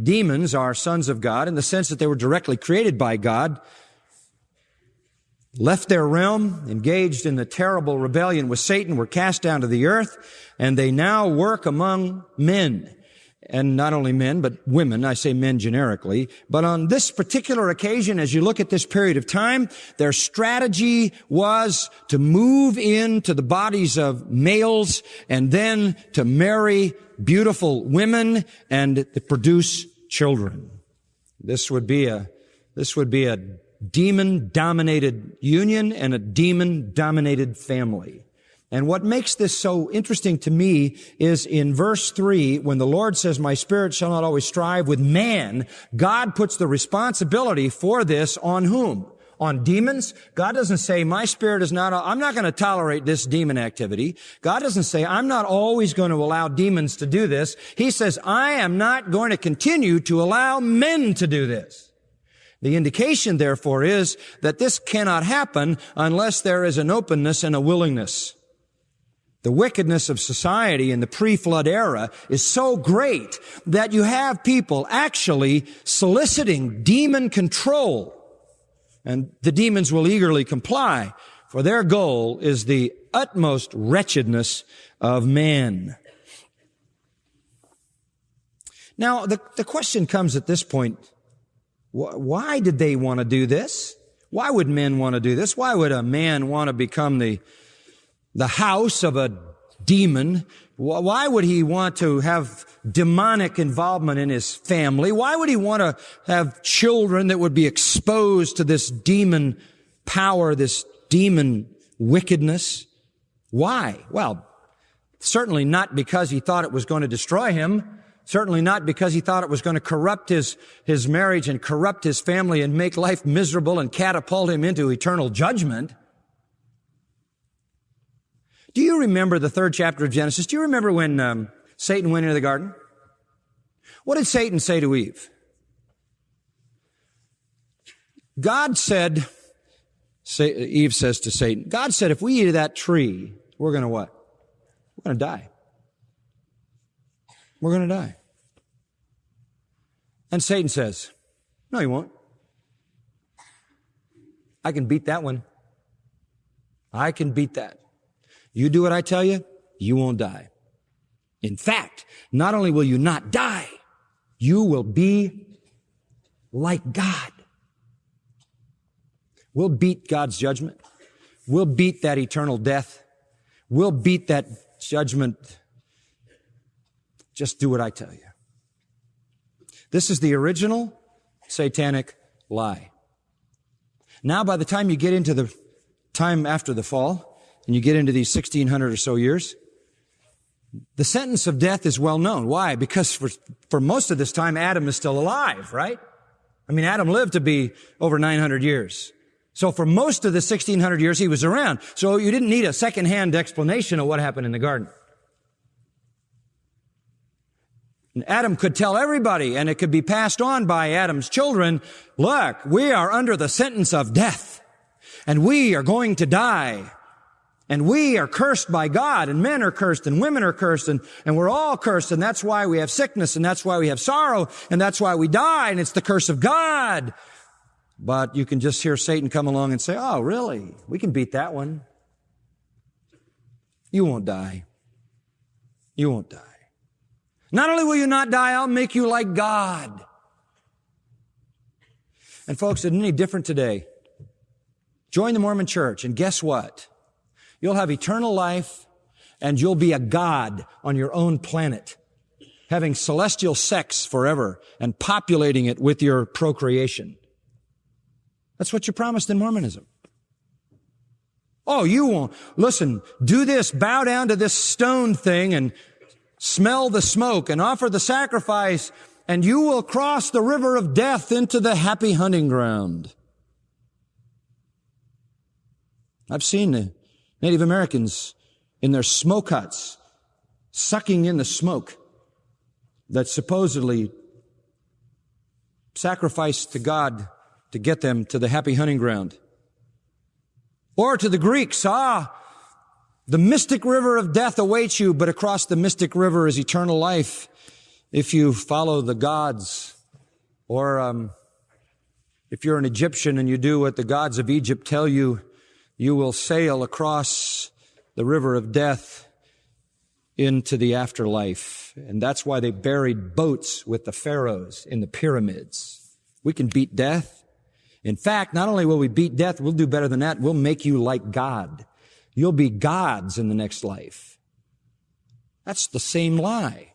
Demons are sons of God in the sense that they were directly created by God, left their realm, engaged in the terrible rebellion with Satan, were cast down to the earth, and they now work among men. And not only men, but women. I say men generically. But on this particular occasion, as you look at this period of time, their strategy was to move into the bodies of males and then to marry beautiful women and to produce children. This would be a, this would be a demon dominated union and a demon dominated family. And what makes this so interesting to me is in verse three, when the Lord says, my spirit shall not always strive with man, God puts the responsibility for this on whom? On demons? God doesn't say, my spirit is not, I'm not going to tolerate this demon activity. God doesn't say, I'm not always going to allow demons to do this. He says, I am not going to continue to allow men to do this. The indication, therefore, is that this cannot happen unless there is an openness and a willingness. The wickedness of society in the pre-flood era is so great that you have people actually soliciting demon control. And the demons will eagerly comply, for their goal is the utmost wretchedness of man. Now, the, the question comes at this point, why did they want to do this? Why would men want to do this? Why would a man want to become the the house of a demon. Why would he want to have demonic involvement in his family? Why would he want to have children that would be exposed to this demon power, this demon wickedness? Why? Well, certainly not because he thought it was going to destroy him. Certainly not because he thought it was going to corrupt his, his marriage and corrupt his family and make life miserable and catapult him into eternal judgment. Do you remember the third chapter of Genesis? Do you remember when um, Satan went into the garden? What did Satan say to Eve? God said, Eve says to Satan, God said, if we eat of that tree, we're going to what? We're going to die. We're going to die. And Satan says, no, you won't. I can beat that one. I can beat that. You do what I tell you, you won't die. In fact, not only will you not die, you will be like God. We'll beat God's judgment. We'll beat that eternal death. We'll beat that judgment. Just do what I tell you. This is the original satanic lie. Now, by the time you get into the time after the fall, and you get into these 1600 or so years, the sentence of death is well known. Why? Because for, for most of this time, Adam is still alive, right? I mean, Adam lived to be over 900 years. So for most of the 1600 years, he was around. So you didn't need a second-hand explanation of what happened in the garden. And Adam could tell everybody, and it could be passed on by Adam's children, look, we are under the sentence of death, and we are going to die. And we are cursed by God and men are cursed and women are cursed and, and we're all cursed and that's why we have sickness and that's why we have sorrow and that's why we die and it's the curse of God. But you can just hear Satan come along and say, oh, really? We can beat that one. You won't die. You won't die. Not only will you not die, I'll make you like God. And folks, it's any different today. Join the Mormon church and guess what? You'll have eternal life and you'll be a God on your own planet, having celestial sex forever and populating it with your procreation. That's what you're promised in Mormonism. Oh, you won't. Listen, do this, bow down to this stone thing and smell the smoke and offer the sacrifice and you will cross the river of death into the happy hunting ground. I've seen Native Americans in their smoke huts, sucking in the smoke that supposedly sacrificed to God to get them to the happy hunting ground. Or to the Greeks, ah, the mystic river of death awaits you, but across the mystic river is eternal life if you follow the gods. Or um, if you're an Egyptian and you do what the gods of Egypt tell you, you will sail across the river of death into the afterlife. And that's why they buried boats with the pharaohs in the pyramids. We can beat death. In fact, not only will we beat death, we'll do better than that. We'll make you like God. You'll be gods in the next life. That's the same lie.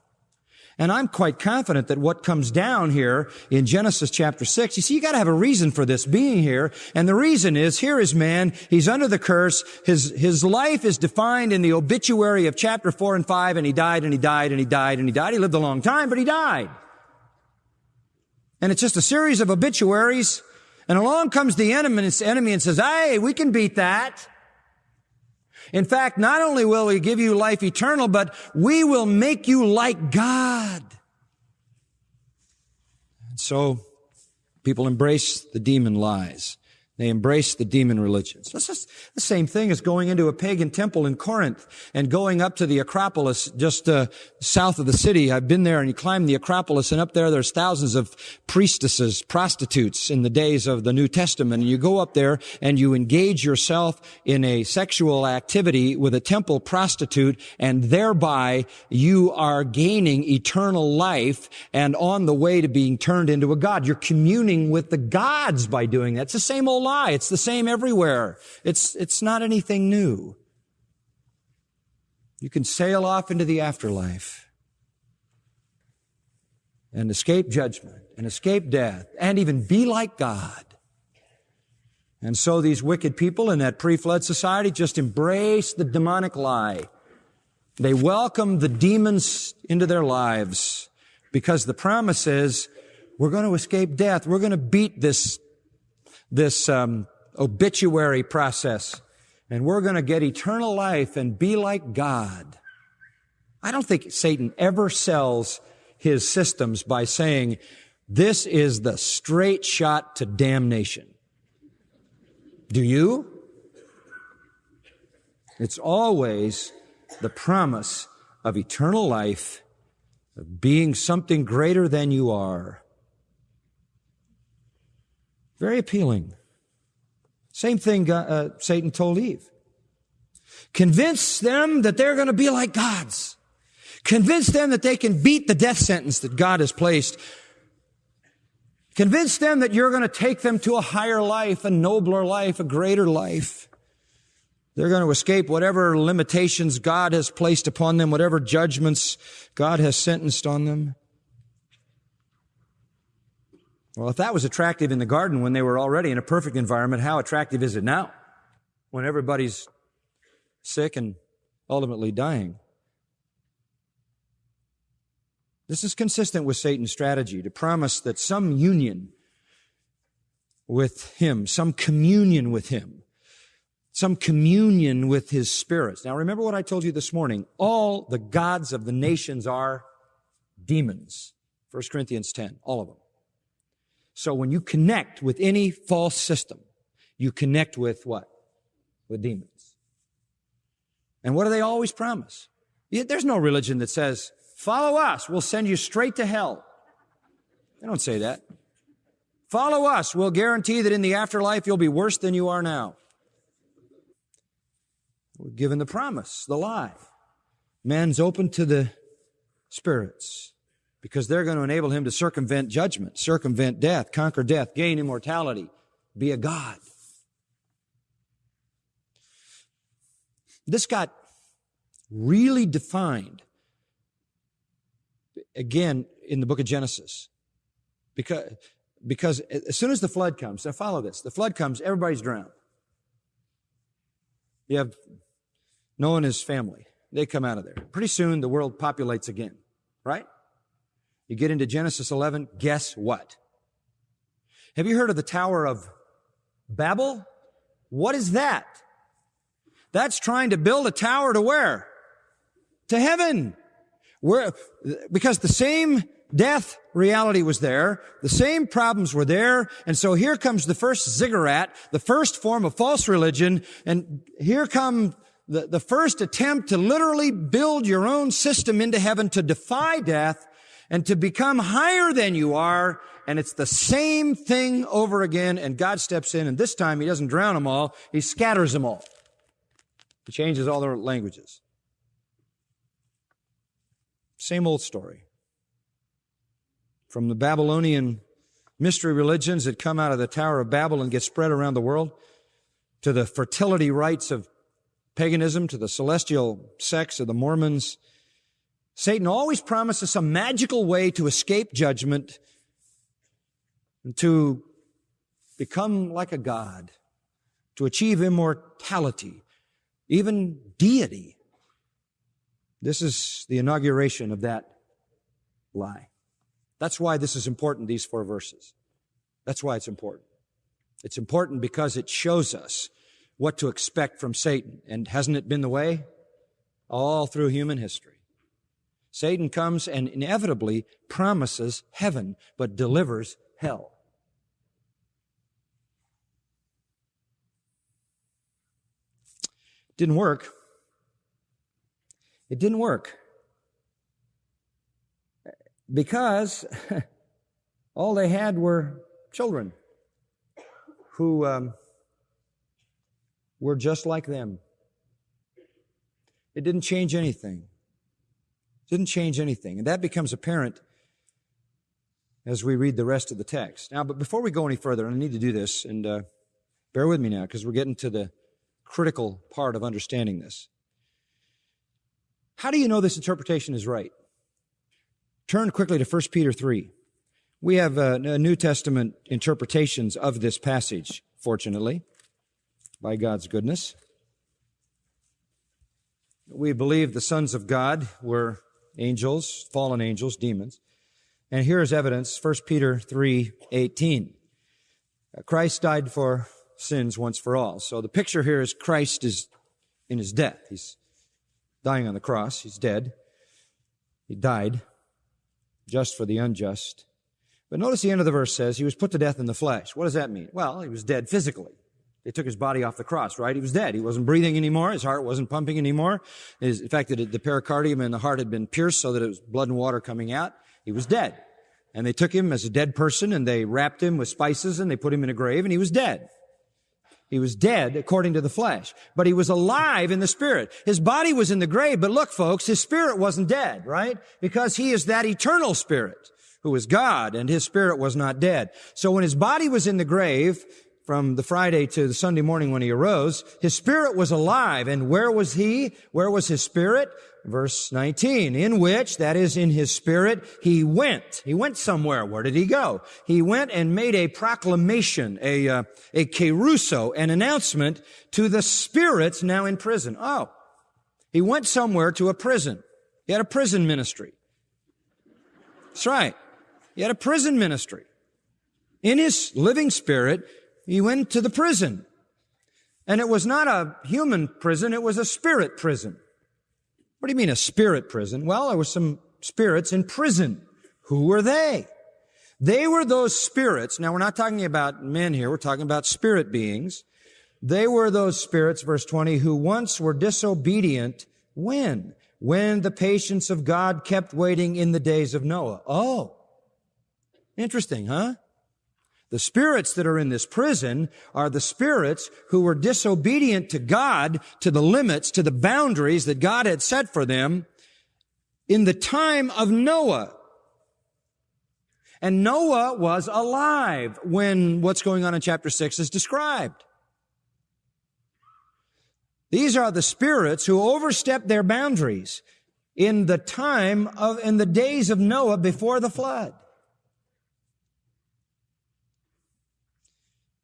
And I'm quite confident that what comes down here in Genesis chapter 6, you see, you gotta have a reason for this being here. And the reason is, here is man, he's under the curse, his, his life is defined in the obituary of chapter 4 and 5, and he died, and he died, and he died, and he died. He lived a long time, but he died. And it's just a series of obituaries, and along comes the enemy and says, hey, we can beat that. In fact, not only will we give you life eternal, but we will make you like God. And so people embrace the demon lies. They embrace the demon religions. That's just the same thing as going into a pagan temple in Corinth and going up to the Acropolis just uh, south of the city. I've been there and you climb the Acropolis and up there there's thousands of priestesses, prostitutes in the days of the New Testament. And you go up there and you engage yourself in a sexual activity with a temple prostitute and thereby you are gaining eternal life and on the way to being turned into a God. You're communing with the gods by doing that. It's the same old lie. It's the same everywhere. It's, it's not anything new. You can sail off into the afterlife and escape judgment and escape death and even be like God. And so these wicked people in that pre-flood society just embrace the demonic lie. They welcome the demons into their lives because the promise is we're going to escape death. We're going to beat this this um, obituary process, and we're going to get eternal life and be like God. I don't think Satan ever sells his systems by saying, this is the straight shot to damnation. Do you? It's always the promise of eternal life, of being something greater than you are. Very appealing. Same thing uh, Satan told Eve. Convince them that they're going to be like gods. Convince them that they can beat the death sentence that God has placed. Convince them that you're going to take them to a higher life, a nobler life, a greater life. They're going to escape whatever limitations God has placed upon them, whatever judgments God has sentenced on them. Well, if that was attractive in the garden when they were already in a perfect environment, how attractive is it now when everybody's sick and ultimately dying? This is consistent with Satan's strategy to promise that some union with him, some communion with him, some communion with his spirits. Now remember what I told you this morning. All the gods of the nations are demons. 1 Corinthians 10, all of them. So when you connect with any false system, you connect with what? With demons. And what do they always promise? There's no religion that says, follow us, we'll send you straight to hell. They don't say that. Follow us, we'll guarantee that in the afterlife you'll be worse than you are now. We're given the promise, the lie. Man's open to the spirits because they're going to enable him to circumvent judgment, circumvent death, conquer death, gain immortality, be a God. This got really defined again in the book of Genesis. Because, because as soon as the flood comes, now follow this, the flood comes, everybody's drowned. You have Noah and his family. They come out of there. Pretty soon the world populates again, right? You get into Genesis 11, guess what? Have you heard of the Tower of Babel? What is that? That's trying to build a tower to where? To heaven. Where, because the same death reality was there, the same problems were there, and so here comes the first ziggurat, the first form of false religion, and here come the, the first attempt to literally build your own system into heaven to defy death and to become higher than you are. And it's the same thing over again. And God steps in and this time he doesn't drown them all. He scatters them all. He changes all their languages. Same old story. From the Babylonian mystery religions that come out of the Tower of Babel and get spread around the world, to the fertility rites of paganism, to the celestial sex of the Mormons, Satan always promises some magical way to escape judgment and to become like a god, to achieve immortality, even deity. This is the inauguration of that lie. That's why this is important, these four verses. That's why it's important. It's important because it shows us what to expect from Satan. And hasn't it been the way? All through human history. Satan comes and inevitably promises heaven, but delivers hell. Didn't work. It didn't work. Because all they had were children who um, were just like them. It didn't change anything. Didn't change anything. And that becomes apparent as we read the rest of the text. Now, but before we go any further, I need to do this, and uh, bear with me now, because we're getting to the critical part of understanding this. How do you know this interpretation is right? Turn quickly to 1 Peter 3. We have uh, New Testament interpretations of this passage, fortunately, by God's goodness. We believe the sons of God were angels, fallen angels, demons. And here is evidence, 1 Peter 3, 18. Uh, Christ died for sins once for all. So the picture here is Christ is in his death. He's dying on the cross. He's dead. He died just for the unjust. But notice the end of the verse says he was put to death in the flesh. What does that mean? Well, he was dead physically. They took his body off the cross, right? He was dead. He wasn't breathing anymore. His heart wasn't pumping anymore. His, in fact, the, the pericardium and the heart had been pierced so that it was blood and water coming out. He was dead. And they took him as a dead person and they wrapped him with spices and they put him in a grave and he was dead. He was dead according to the flesh, but he was alive in the spirit. His body was in the grave, but look, folks, his spirit wasn't dead, right? Because he is that eternal spirit who is God and his spirit was not dead. So when his body was in the grave, from the Friday to the Sunday morning when he arose, his spirit was alive. And where was he? Where was his spirit? Verse 19, in which, that is in his spirit, he went. He went somewhere. Where did he go? He went and made a proclamation, a, uh, a kerusso, an announcement to the spirits now in prison. Oh, he went somewhere to a prison. He had a prison ministry. That's right. He had a prison ministry. In his living spirit, he went to the prison. And it was not a human prison, it was a spirit prison. What do you mean a spirit prison? Well, there were some spirits in prison. Who were they? They were those spirits. Now we're not talking about men here, we're talking about spirit beings. They were those spirits, verse 20, who once were disobedient. When? When the patience of God kept waiting in the days of Noah. Oh. Interesting, huh? The spirits that are in this prison are the spirits who were disobedient to God, to the limits, to the boundaries that God had set for them in the time of Noah. And Noah was alive when what's going on in chapter 6 is described. These are the spirits who overstepped their boundaries in the time of, in the days of Noah before the flood.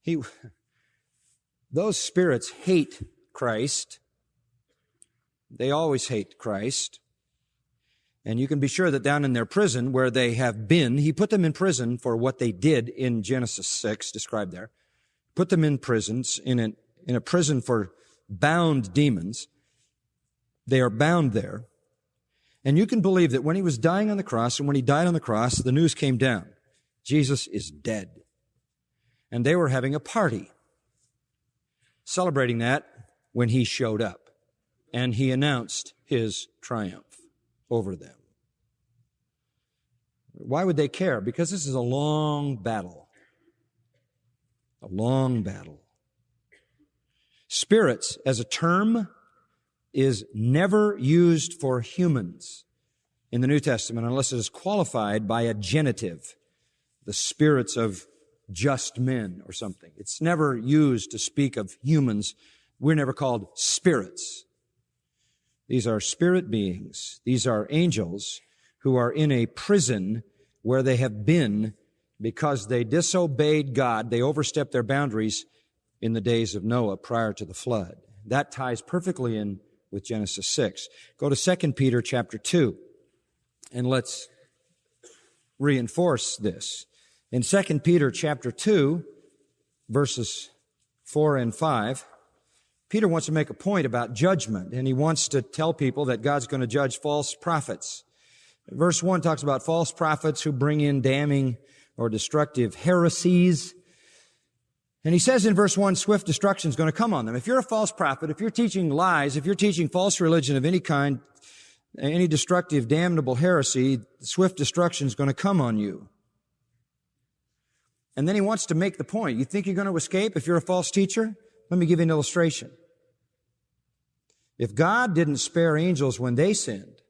He, those spirits hate Christ. They always hate Christ. And you can be sure that down in their prison where they have been, he put them in prison for what they did in Genesis 6, described there. Put them in prisons, in a, in a prison for bound demons. They are bound there. And you can believe that when he was dying on the cross and when he died on the cross, the news came down. Jesus is dead and they were having a party celebrating that when he showed up and he announced his triumph over them. Why would they care? Because this is a long battle. A long battle. Spirits as a term is never used for humans. in the New Testament unless it is qualified by a genitive, the spirits of just men or something. It's never used to speak of humans. We're never called spirits. These are spirit beings. These are angels who are in a prison where they have been because they disobeyed God. They overstepped their boundaries in the days of Noah prior to the flood. That ties perfectly in with Genesis 6. Go to 2 Peter chapter 2 and let's reinforce this. In 2 Peter chapter 2 verses 4 and 5, Peter wants to make a point about judgment and he wants to tell people that God's going to judge false prophets. Verse 1 talks about false prophets who bring in damning or destructive heresies. And he says in verse 1, swift destruction is going to come on them. If you're a false prophet, if you're teaching lies, if you're teaching false religion of any kind, any destructive, damnable heresy, swift destruction is going to come on you. And then he wants to make the point. You think you're going to escape if you're a false teacher? Let me give you an illustration. If God didn't spare angels when they sinned,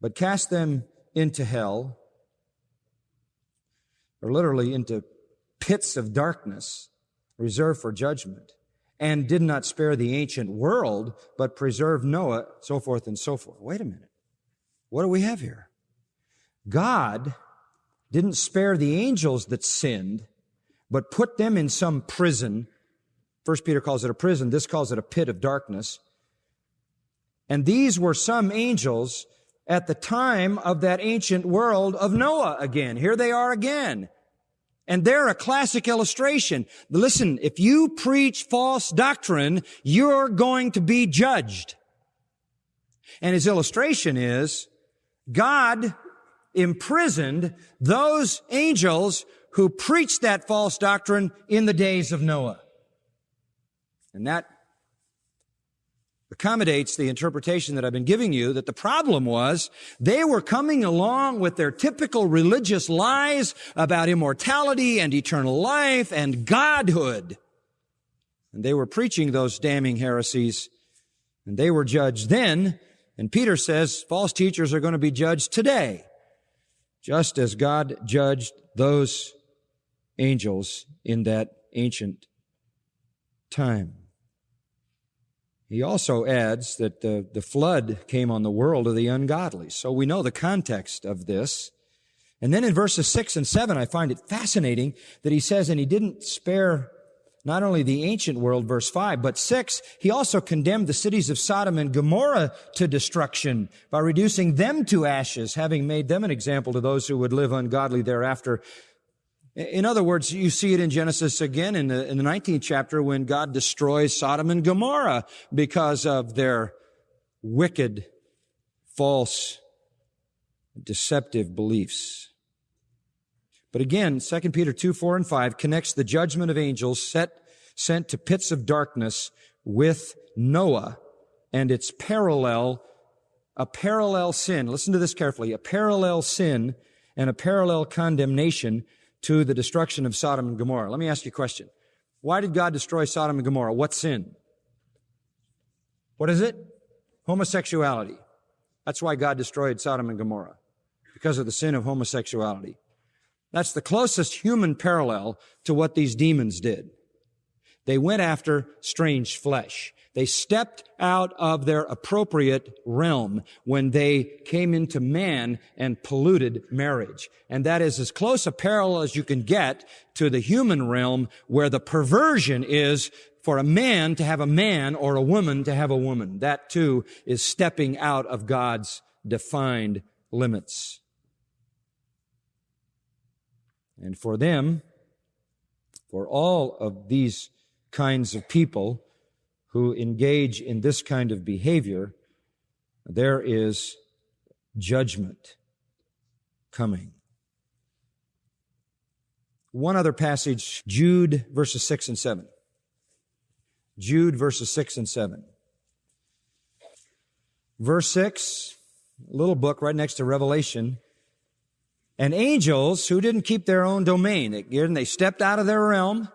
but cast them into hell, or literally into pits of darkness reserved for judgment, and did not spare the ancient world, but preserved Noah, so forth and so forth. Wait a minute. What do we have here? God didn't spare the angels that sinned, but put them in some prison. First Peter calls it a prison. This calls it a pit of darkness. And these were some angels at the time of that ancient world of Noah again. Here they are again. And they're a classic illustration. Listen, if you preach false doctrine, you're going to be judged. And his illustration is God imprisoned those angels who preached that false doctrine in the days of Noah. And that accommodates the interpretation that I've been giving you that the problem was they were coming along with their typical religious lies about immortality and eternal life and godhood. And they were preaching those damning heresies and they were judged then. And Peter says false teachers are going to be judged today, just as God judged those angels in that ancient time. He also adds that the, the flood came on the world of the ungodly. So we know the context of this. And then in verses six and seven, I find it fascinating that he says, and he didn't spare not only the ancient world, verse five, but six, he also condemned the cities of Sodom and Gomorrah to destruction by reducing them to ashes, having made them an example to those who would live ungodly thereafter. In other words, you see it in Genesis again in the, in the 19th chapter when God destroys Sodom and Gomorrah because of their wicked, false, deceptive beliefs. But again, 2 Peter 2, 4, and 5 connects the judgment of angels set, sent to pits of darkness with Noah and its parallel, a parallel sin. Listen to this carefully. A parallel sin and a parallel condemnation to the destruction of Sodom and Gomorrah. Let me ask you a question. Why did God destroy Sodom and Gomorrah? What sin? What is it? Homosexuality. That's why God destroyed Sodom and Gomorrah. Because of the sin of homosexuality. That's the closest human parallel to what these demons did. They went after strange flesh. They stepped out of their appropriate realm when they came into man and polluted marriage. And that is as close a parallel as you can get to the human realm where the perversion is for a man to have a man or a woman to have a woman. That too is stepping out of God's defined limits. And for them, for all of these kinds of people, who engage in this kind of behavior, there is judgment coming. One other passage, Jude verses 6 and 7. Jude verses 6 and 7. Verse 6, a little book right next to Revelation. And angels who didn't keep their own domain, Again, they stepped out of their realm,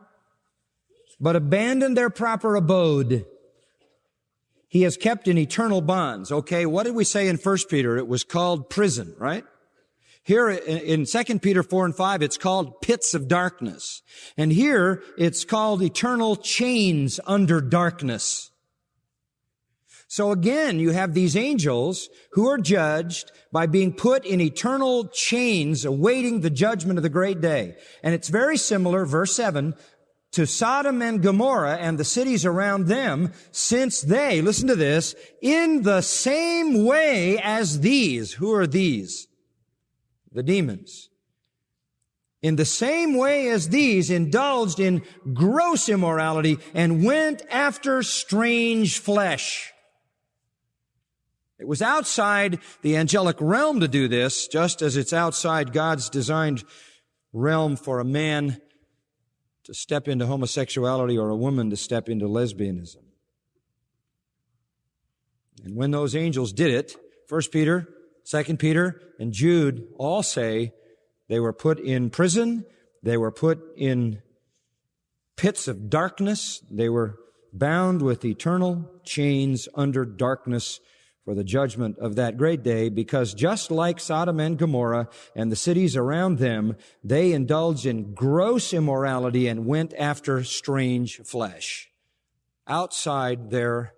but abandoned their proper abode. he has kept in eternal bonds. Okay, what did we say in 1 Peter? It was called prison, right? Here in 2 Peter 4 and 5, it's called pits of darkness. And here it's called eternal chains under darkness. So again, you have these angels who are judged by being put in eternal chains awaiting the judgment of the great day. And it's very similar, verse 7, to Sodom and Gomorrah and the cities around them, since they, listen to this, in the same way as these, who are these? The demons. In the same way as these indulged in gross immorality and went after strange flesh. It was outside the angelic realm to do this, just as it's outside God's designed realm for a man to step into homosexuality or a woman to step into lesbianism. And when those angels did it, 1 Peter, 2 Peter, and Jude all say they were put in prison, they were put in pits of darkness, they were bound with eternal chains under darkness for the judgment of that great day, because just like Sodom and Gomorrah and the cities around them, they indulged in gross immorality and went after strange flesh outside their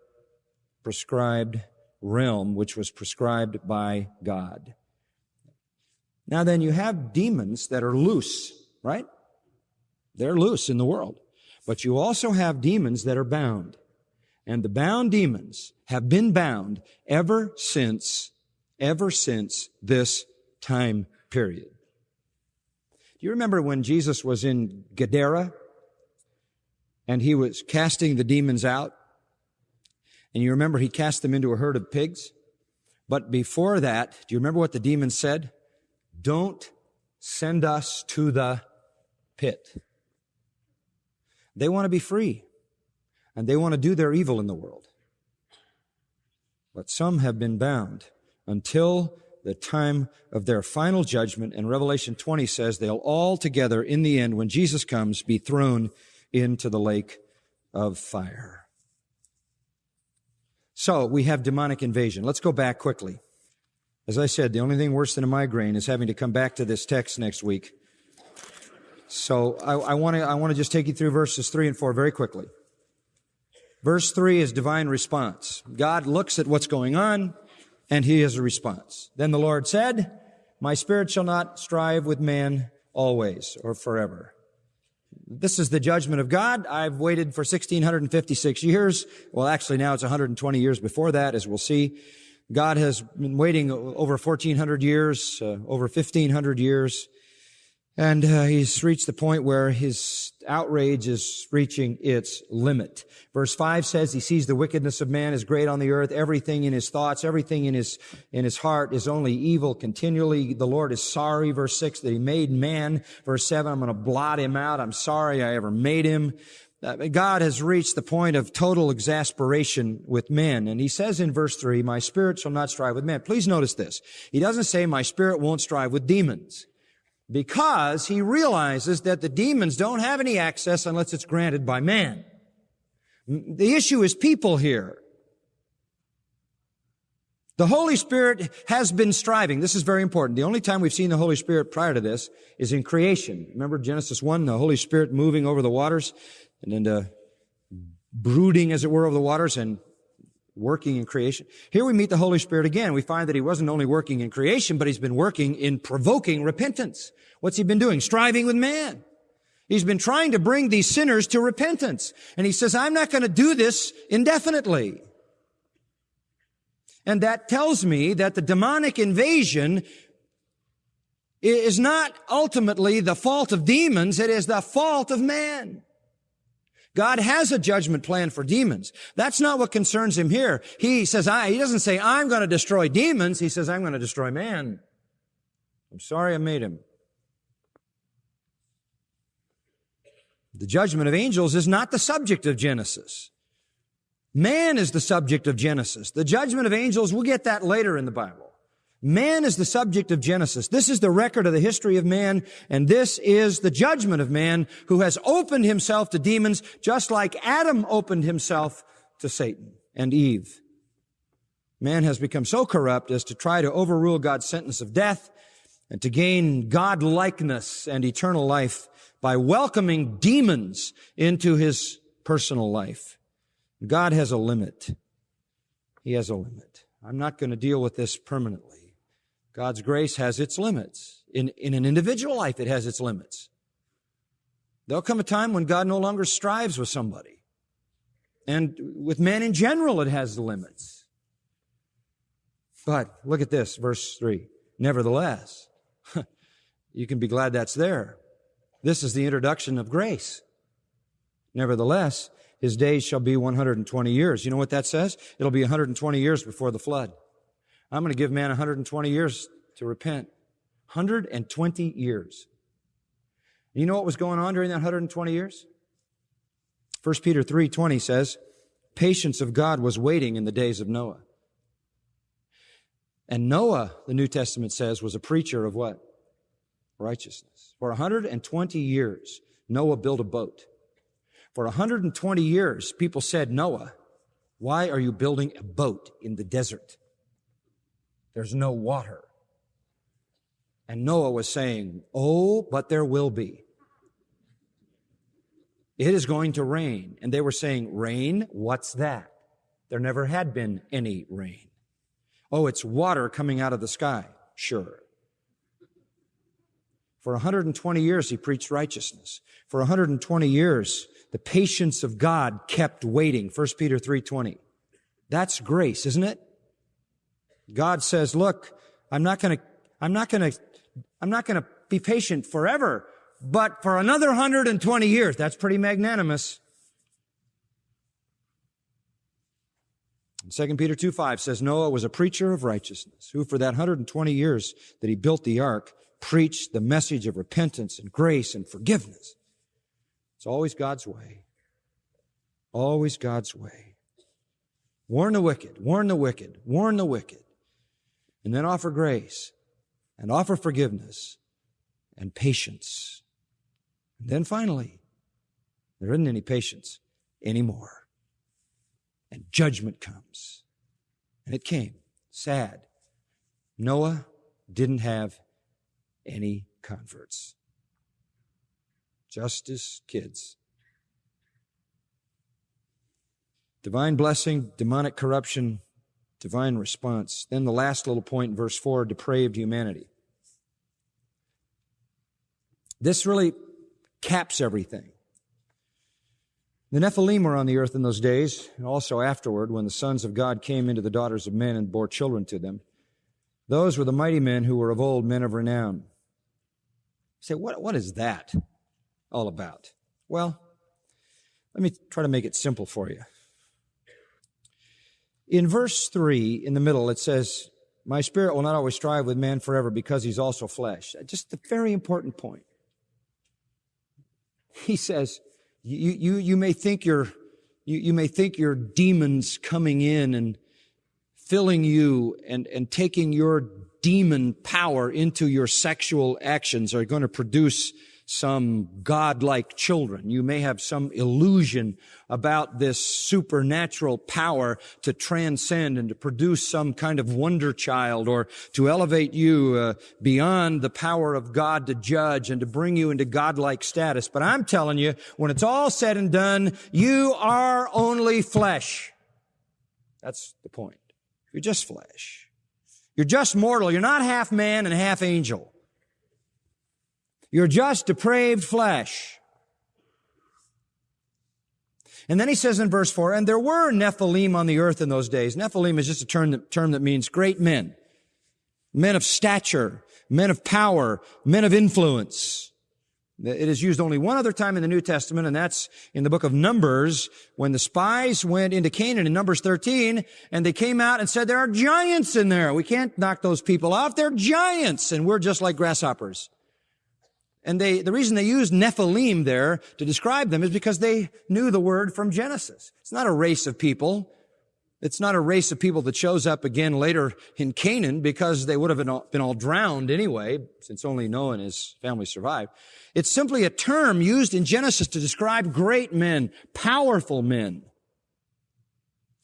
prescribed realm, which was prescribed by God. Now then, you have demons that are loose, right? They're loose in the world. But you also have demons that are bound. And the bound demons have been bound ever since, ever since this time period. Do you remember when Jesus was in Gadara and he was casting the demons out? And you remember he cast them into a herd of pigs? But before that, do you remember what the demons said? Don't send us to the pit. They want to be free and they want to do their evil in the world. But some have been bound until the time of their final judgment. And Revelation 20 says they'll all together in the end, when Jesus comes, be thrown into the lake of fire. So we have demonic invasion. Let's go back quickly. As I said, the only thing worse than a migraine is having to come back to this text next week. So I, I want to I want to just take you through verses three and four very quickly. Verse 3 is divine response. God looks at what's going on and he has a response. Then the Lord said, My spirit shall not strive with man always or forever. This is the judgment of God. I've waited for 1656 years. Well, actually now it's 120 years before that, as we'll see. God has been waiting over 1400 years, uh, over 1500 years. And uh, he's reached the point where his outrage is reaching its limit. Verse 5 says he sees the wickedness of man is great on the earth. Everything in his thoughts, everything in his, in his heart is only evil continually. The Lord is sorry. Verse 6 that he made man. Verse 7, I'm going to blot him out. I'm sorry I ever made him. Uh, God has reached the point of total exasperation with men. And he says in verse 3, my spirit shall not strive with men. Please notice this. He doesn't say my spirit won't strive with demons because he realizes that the demons don't have any access unless it's granted by man. The issue is people here. The Holy Spirit has been striving. This is very important. The only time we've seen the Holy Spirit prior to this is in creation. Remember Genesis 1, the Holy Spirit moving over the waters and then uh, brooding, as it were, over the waters and working in creation. Here we meet the Holy Spirit again. We find that he wasn't only working in creation, but he's been working in provoking repentance. What's he been doing? Striving with man. He's been trying to bring these sinners to repentance. And he says, I'm not going to do this indefinitely. And that tells me that the demonic invasion is not ultimately the fault of demons. It is the fault of man. God has a judgment plan for demons. That's not what concerns him here. He says, I, he doesn't say, I'm going to destroy demons. He says, I'm going to destroy man. I'm sorry I made him. The judgment of angels is not the subject of Genesis. Man is the subject of Genesis. The judgment of angels, we'll get that later in the Bible. Man is the subject of Genesis. This is the record of the history of man, and this is the judgment of man who has opened himself to demons just like Adam opened himself to Satan. and Eve. Man has become so corrupt as to try to overrule God's sentence of death and to gain God likeness and eternal life by welcoming demons into his personal life. God has a limit. He has a limit. I'm not going to deal with this permanently. God's grace has its limits. In, in an individual life, it has its limits. There'll come a time when God no longer strives with somebody. And with man in general, it has the limits. But look at this, verse 3. Nevertheless, you can be glad that's there. This is the introduction of grace. Nevertheless, his days shall be 120 years. You know what that says? It'll be 120 years before the flood. I'm going to give man 120 years to repent. 120 years. You know what was going on during that 120 years? 1 Peter 3:20 says, "Patience of God was waiting in the days of Noah." And Noah, the New Testament says, was a preacher of what? Righteousness. For 120 years, Noah built a boat. For 120 years, people said, Noah, why are you building a boat in the desert? There's no water. And Noah was saying, Oh, but there will be. It is going to rain. And they were saying, Rain? What's that? There never had been any rain. Oh, it's water coming out of the sky. Sure. For 120 years, he preached righteousness. For 120 years, the patience of God kept waiting. 1 Peter 3.20. That's grace, isn't it? God says, look, I'm not gonna, I'm not gonna, I'm not gonna be patient forever, but for another 120 years, that's pretty magnanimous. 2 Peter 2 5 says Noah was a preacher of righteousness, who for that 120 years that he built the ark, preached the message of repentance and grace and forgiveness. It's always God's way. Always God's way. Warn the wicked, warn the wicked, warn the wicked. And then offer grace and offer forgiveness and patience. And then finally, there isn't any patience anymore and judgment comes. And it came. Sad. Noah didn't have any converts. Just as kids. Divine blessing, demonic corruption, divine response. Then the last little point verse 4 depraved humanity. This really caps everything. The Nephilim were on the earth in those days, and also afterward, when the sons of God came into the daughters of men and bore children to them. Those were the mighty men who were of old, men of renown. You say, what, what is that all about? Well, let me try to make it simple for you. In verse 3, in the middle, it says, My spirit will not always strive with man forever because he's also flesh. Just a very important point. He says, you, you, you may think you're, you, you may think your demons coming in and filling you and, and taking your demon power into your sexual actions are going to produce some godlike children. You may have some illusion about this supernatural power to transcend and to produce some kind of wonder child or to elevate you uh, beyond the power of God to judge and to bring you into godlike status. But I'm telling you, when it's all said and done, you are only flesh. That's the point. You're just flesh. You're just mortal. You're not half man and half angel. You're just depraved flesh. And then he says in verse 4, and there were Nephilim on the earth in those days. Nephilim is just a term that, term that means great men, men of stature, men of power, men of influence. It is used only one other time in the New Testament, and that's in the book of Numbers, when the spies went into Canaan in Numbers 13, and they came out and said, there are giants in there. We can't knock those people off. They're giants, and we're just like grasshoppers. And they, the reason they used Nephilim there to describe them is because they knew the word from Genesis. It's not a race of people. It's not a race of people that shows up again later in Canaan because they would have been all, been all drowned anyway, since only Noah and his family survived. It's simply a term used in Genesis to describe great men, powerful men.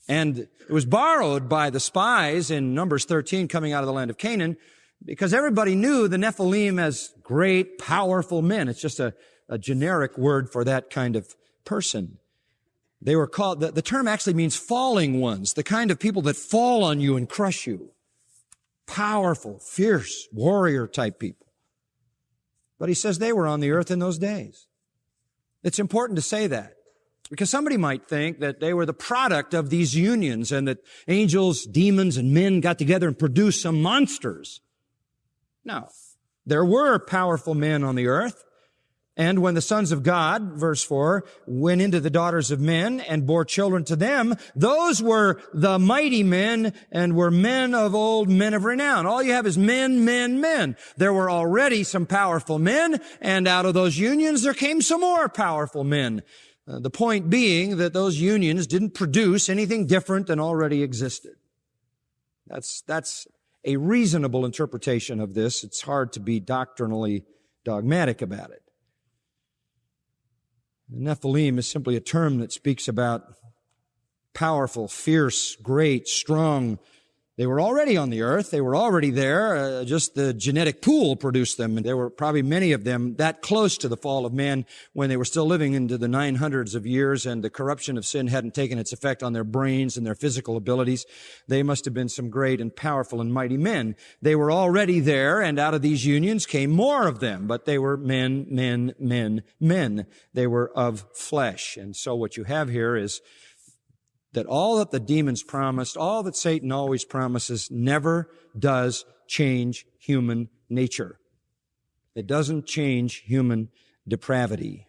And it was borrowed by the spies in Numbers 13 coming out of the land of Canaan because everybody knew the Nephilim as great, powerful men. It's just a, a generic word for that kind of person. They were called, the, the term actually means falling ones, the kind of people that fall on you and crush you. Powerful, fierce, warrior type people. But he says they were on the earth in those days. It's important to say that. Because somebody might think that they were the product of these unions and that angels, demons, and men got together and produced some monsters. No. There were powerful men on the earth. And when the sons of God, verse 4, went into the daughters of men and bore children to them, those were the mighty men and were men of old, men of renown. All you have is men, men, men. There were already some powerful men, and out of those unions there came some more powerful men. Uh, the point being that those unions didn't produce anything different than already existed. That's, that's a reasonable interpretation of this. It's hard to be doctrinally dogmatic about it. The Nephilim is simply a term that speaks about powerful, fierce, great, strong, they were already on the earth. They were already there. Uh, just the genetic pool produced them. And there were probably many of them that close to the fall of man when they were still living into the 900s of years and the corruption of sin hadn't taken its effect on their brains and their physical abilities. They must have been some great and powerful and mighty men. They were already there and out of these unions came more of them, but they were men, men, men, men. They were of flesh. And so what you have here is that all that the demons promised, all that Satan always promises, never does change human nature. It doesn't change human depravity.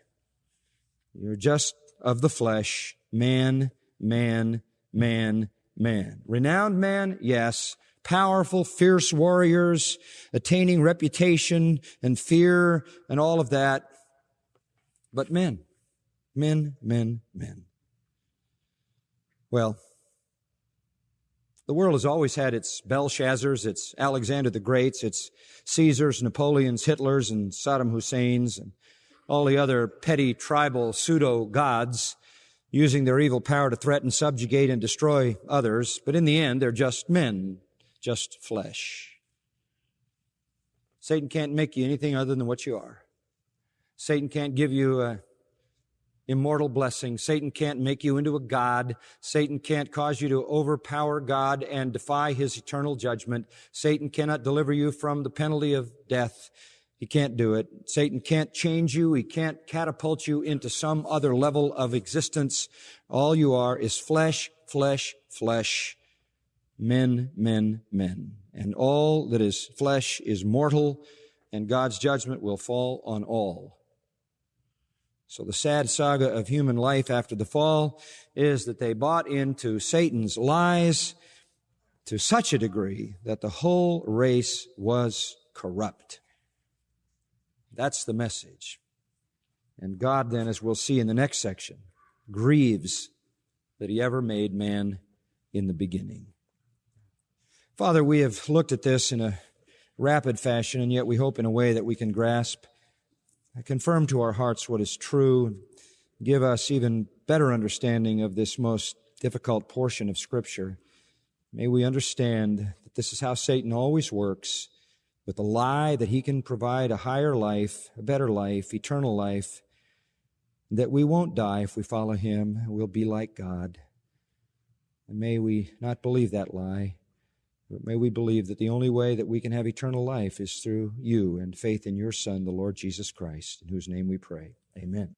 You're just of the flesh, man, man, man, man. Renowned man, yes. Powerful, fierce warriors, attaining reputation and fear and all of that. But men, men, men, men. Well, the world has always had its Belshazzars, its Alexander the Greats, its Caesars, Napoleons, Hitlers, and Saddam Husseins, and all the other petty tribal pseudo gods using their evil power to threaten, subjugate, and destroy others. But in the end, they're just men, just flesh. Satan can't make you anything other than what you are. Satan can't give you a immortal blessing. Satan can't make you into a God. Satan can't cause you to overpower God and defy his eternal judgment. Satan cannot deliver you from the penalty of death. He can't do it. Satan can't change you. He can't catapult you into some other level of existence. All you are is flesh, flesh, flesh, men, men, men. And all that is flesh is mortal, and God's judgment will fall on all. So the sad saga of human life after the fall is that they bought into Satan's lies to such a degree that the whole race was corrupt. That's the message. And God then, as we'll see in the next section, grieves that he ever made man in the beginning. Father, we have looked at this in a rapid fashion, and yet we hope in a way that we can grasp confirm to our hearts what is true, give us even better understanding of this most difficult portion of Scripture. May we understand that this is how Satan always works with the lie that he can provide a higher life, a better life, eternal life, that we won't die if we follow him. We'll be like God. And may we not believe that lie. But may we believe that the only way that we can have eternal life is through you and faith in your Son, the Lord Jesus Christ, in whose name we pray. Amen.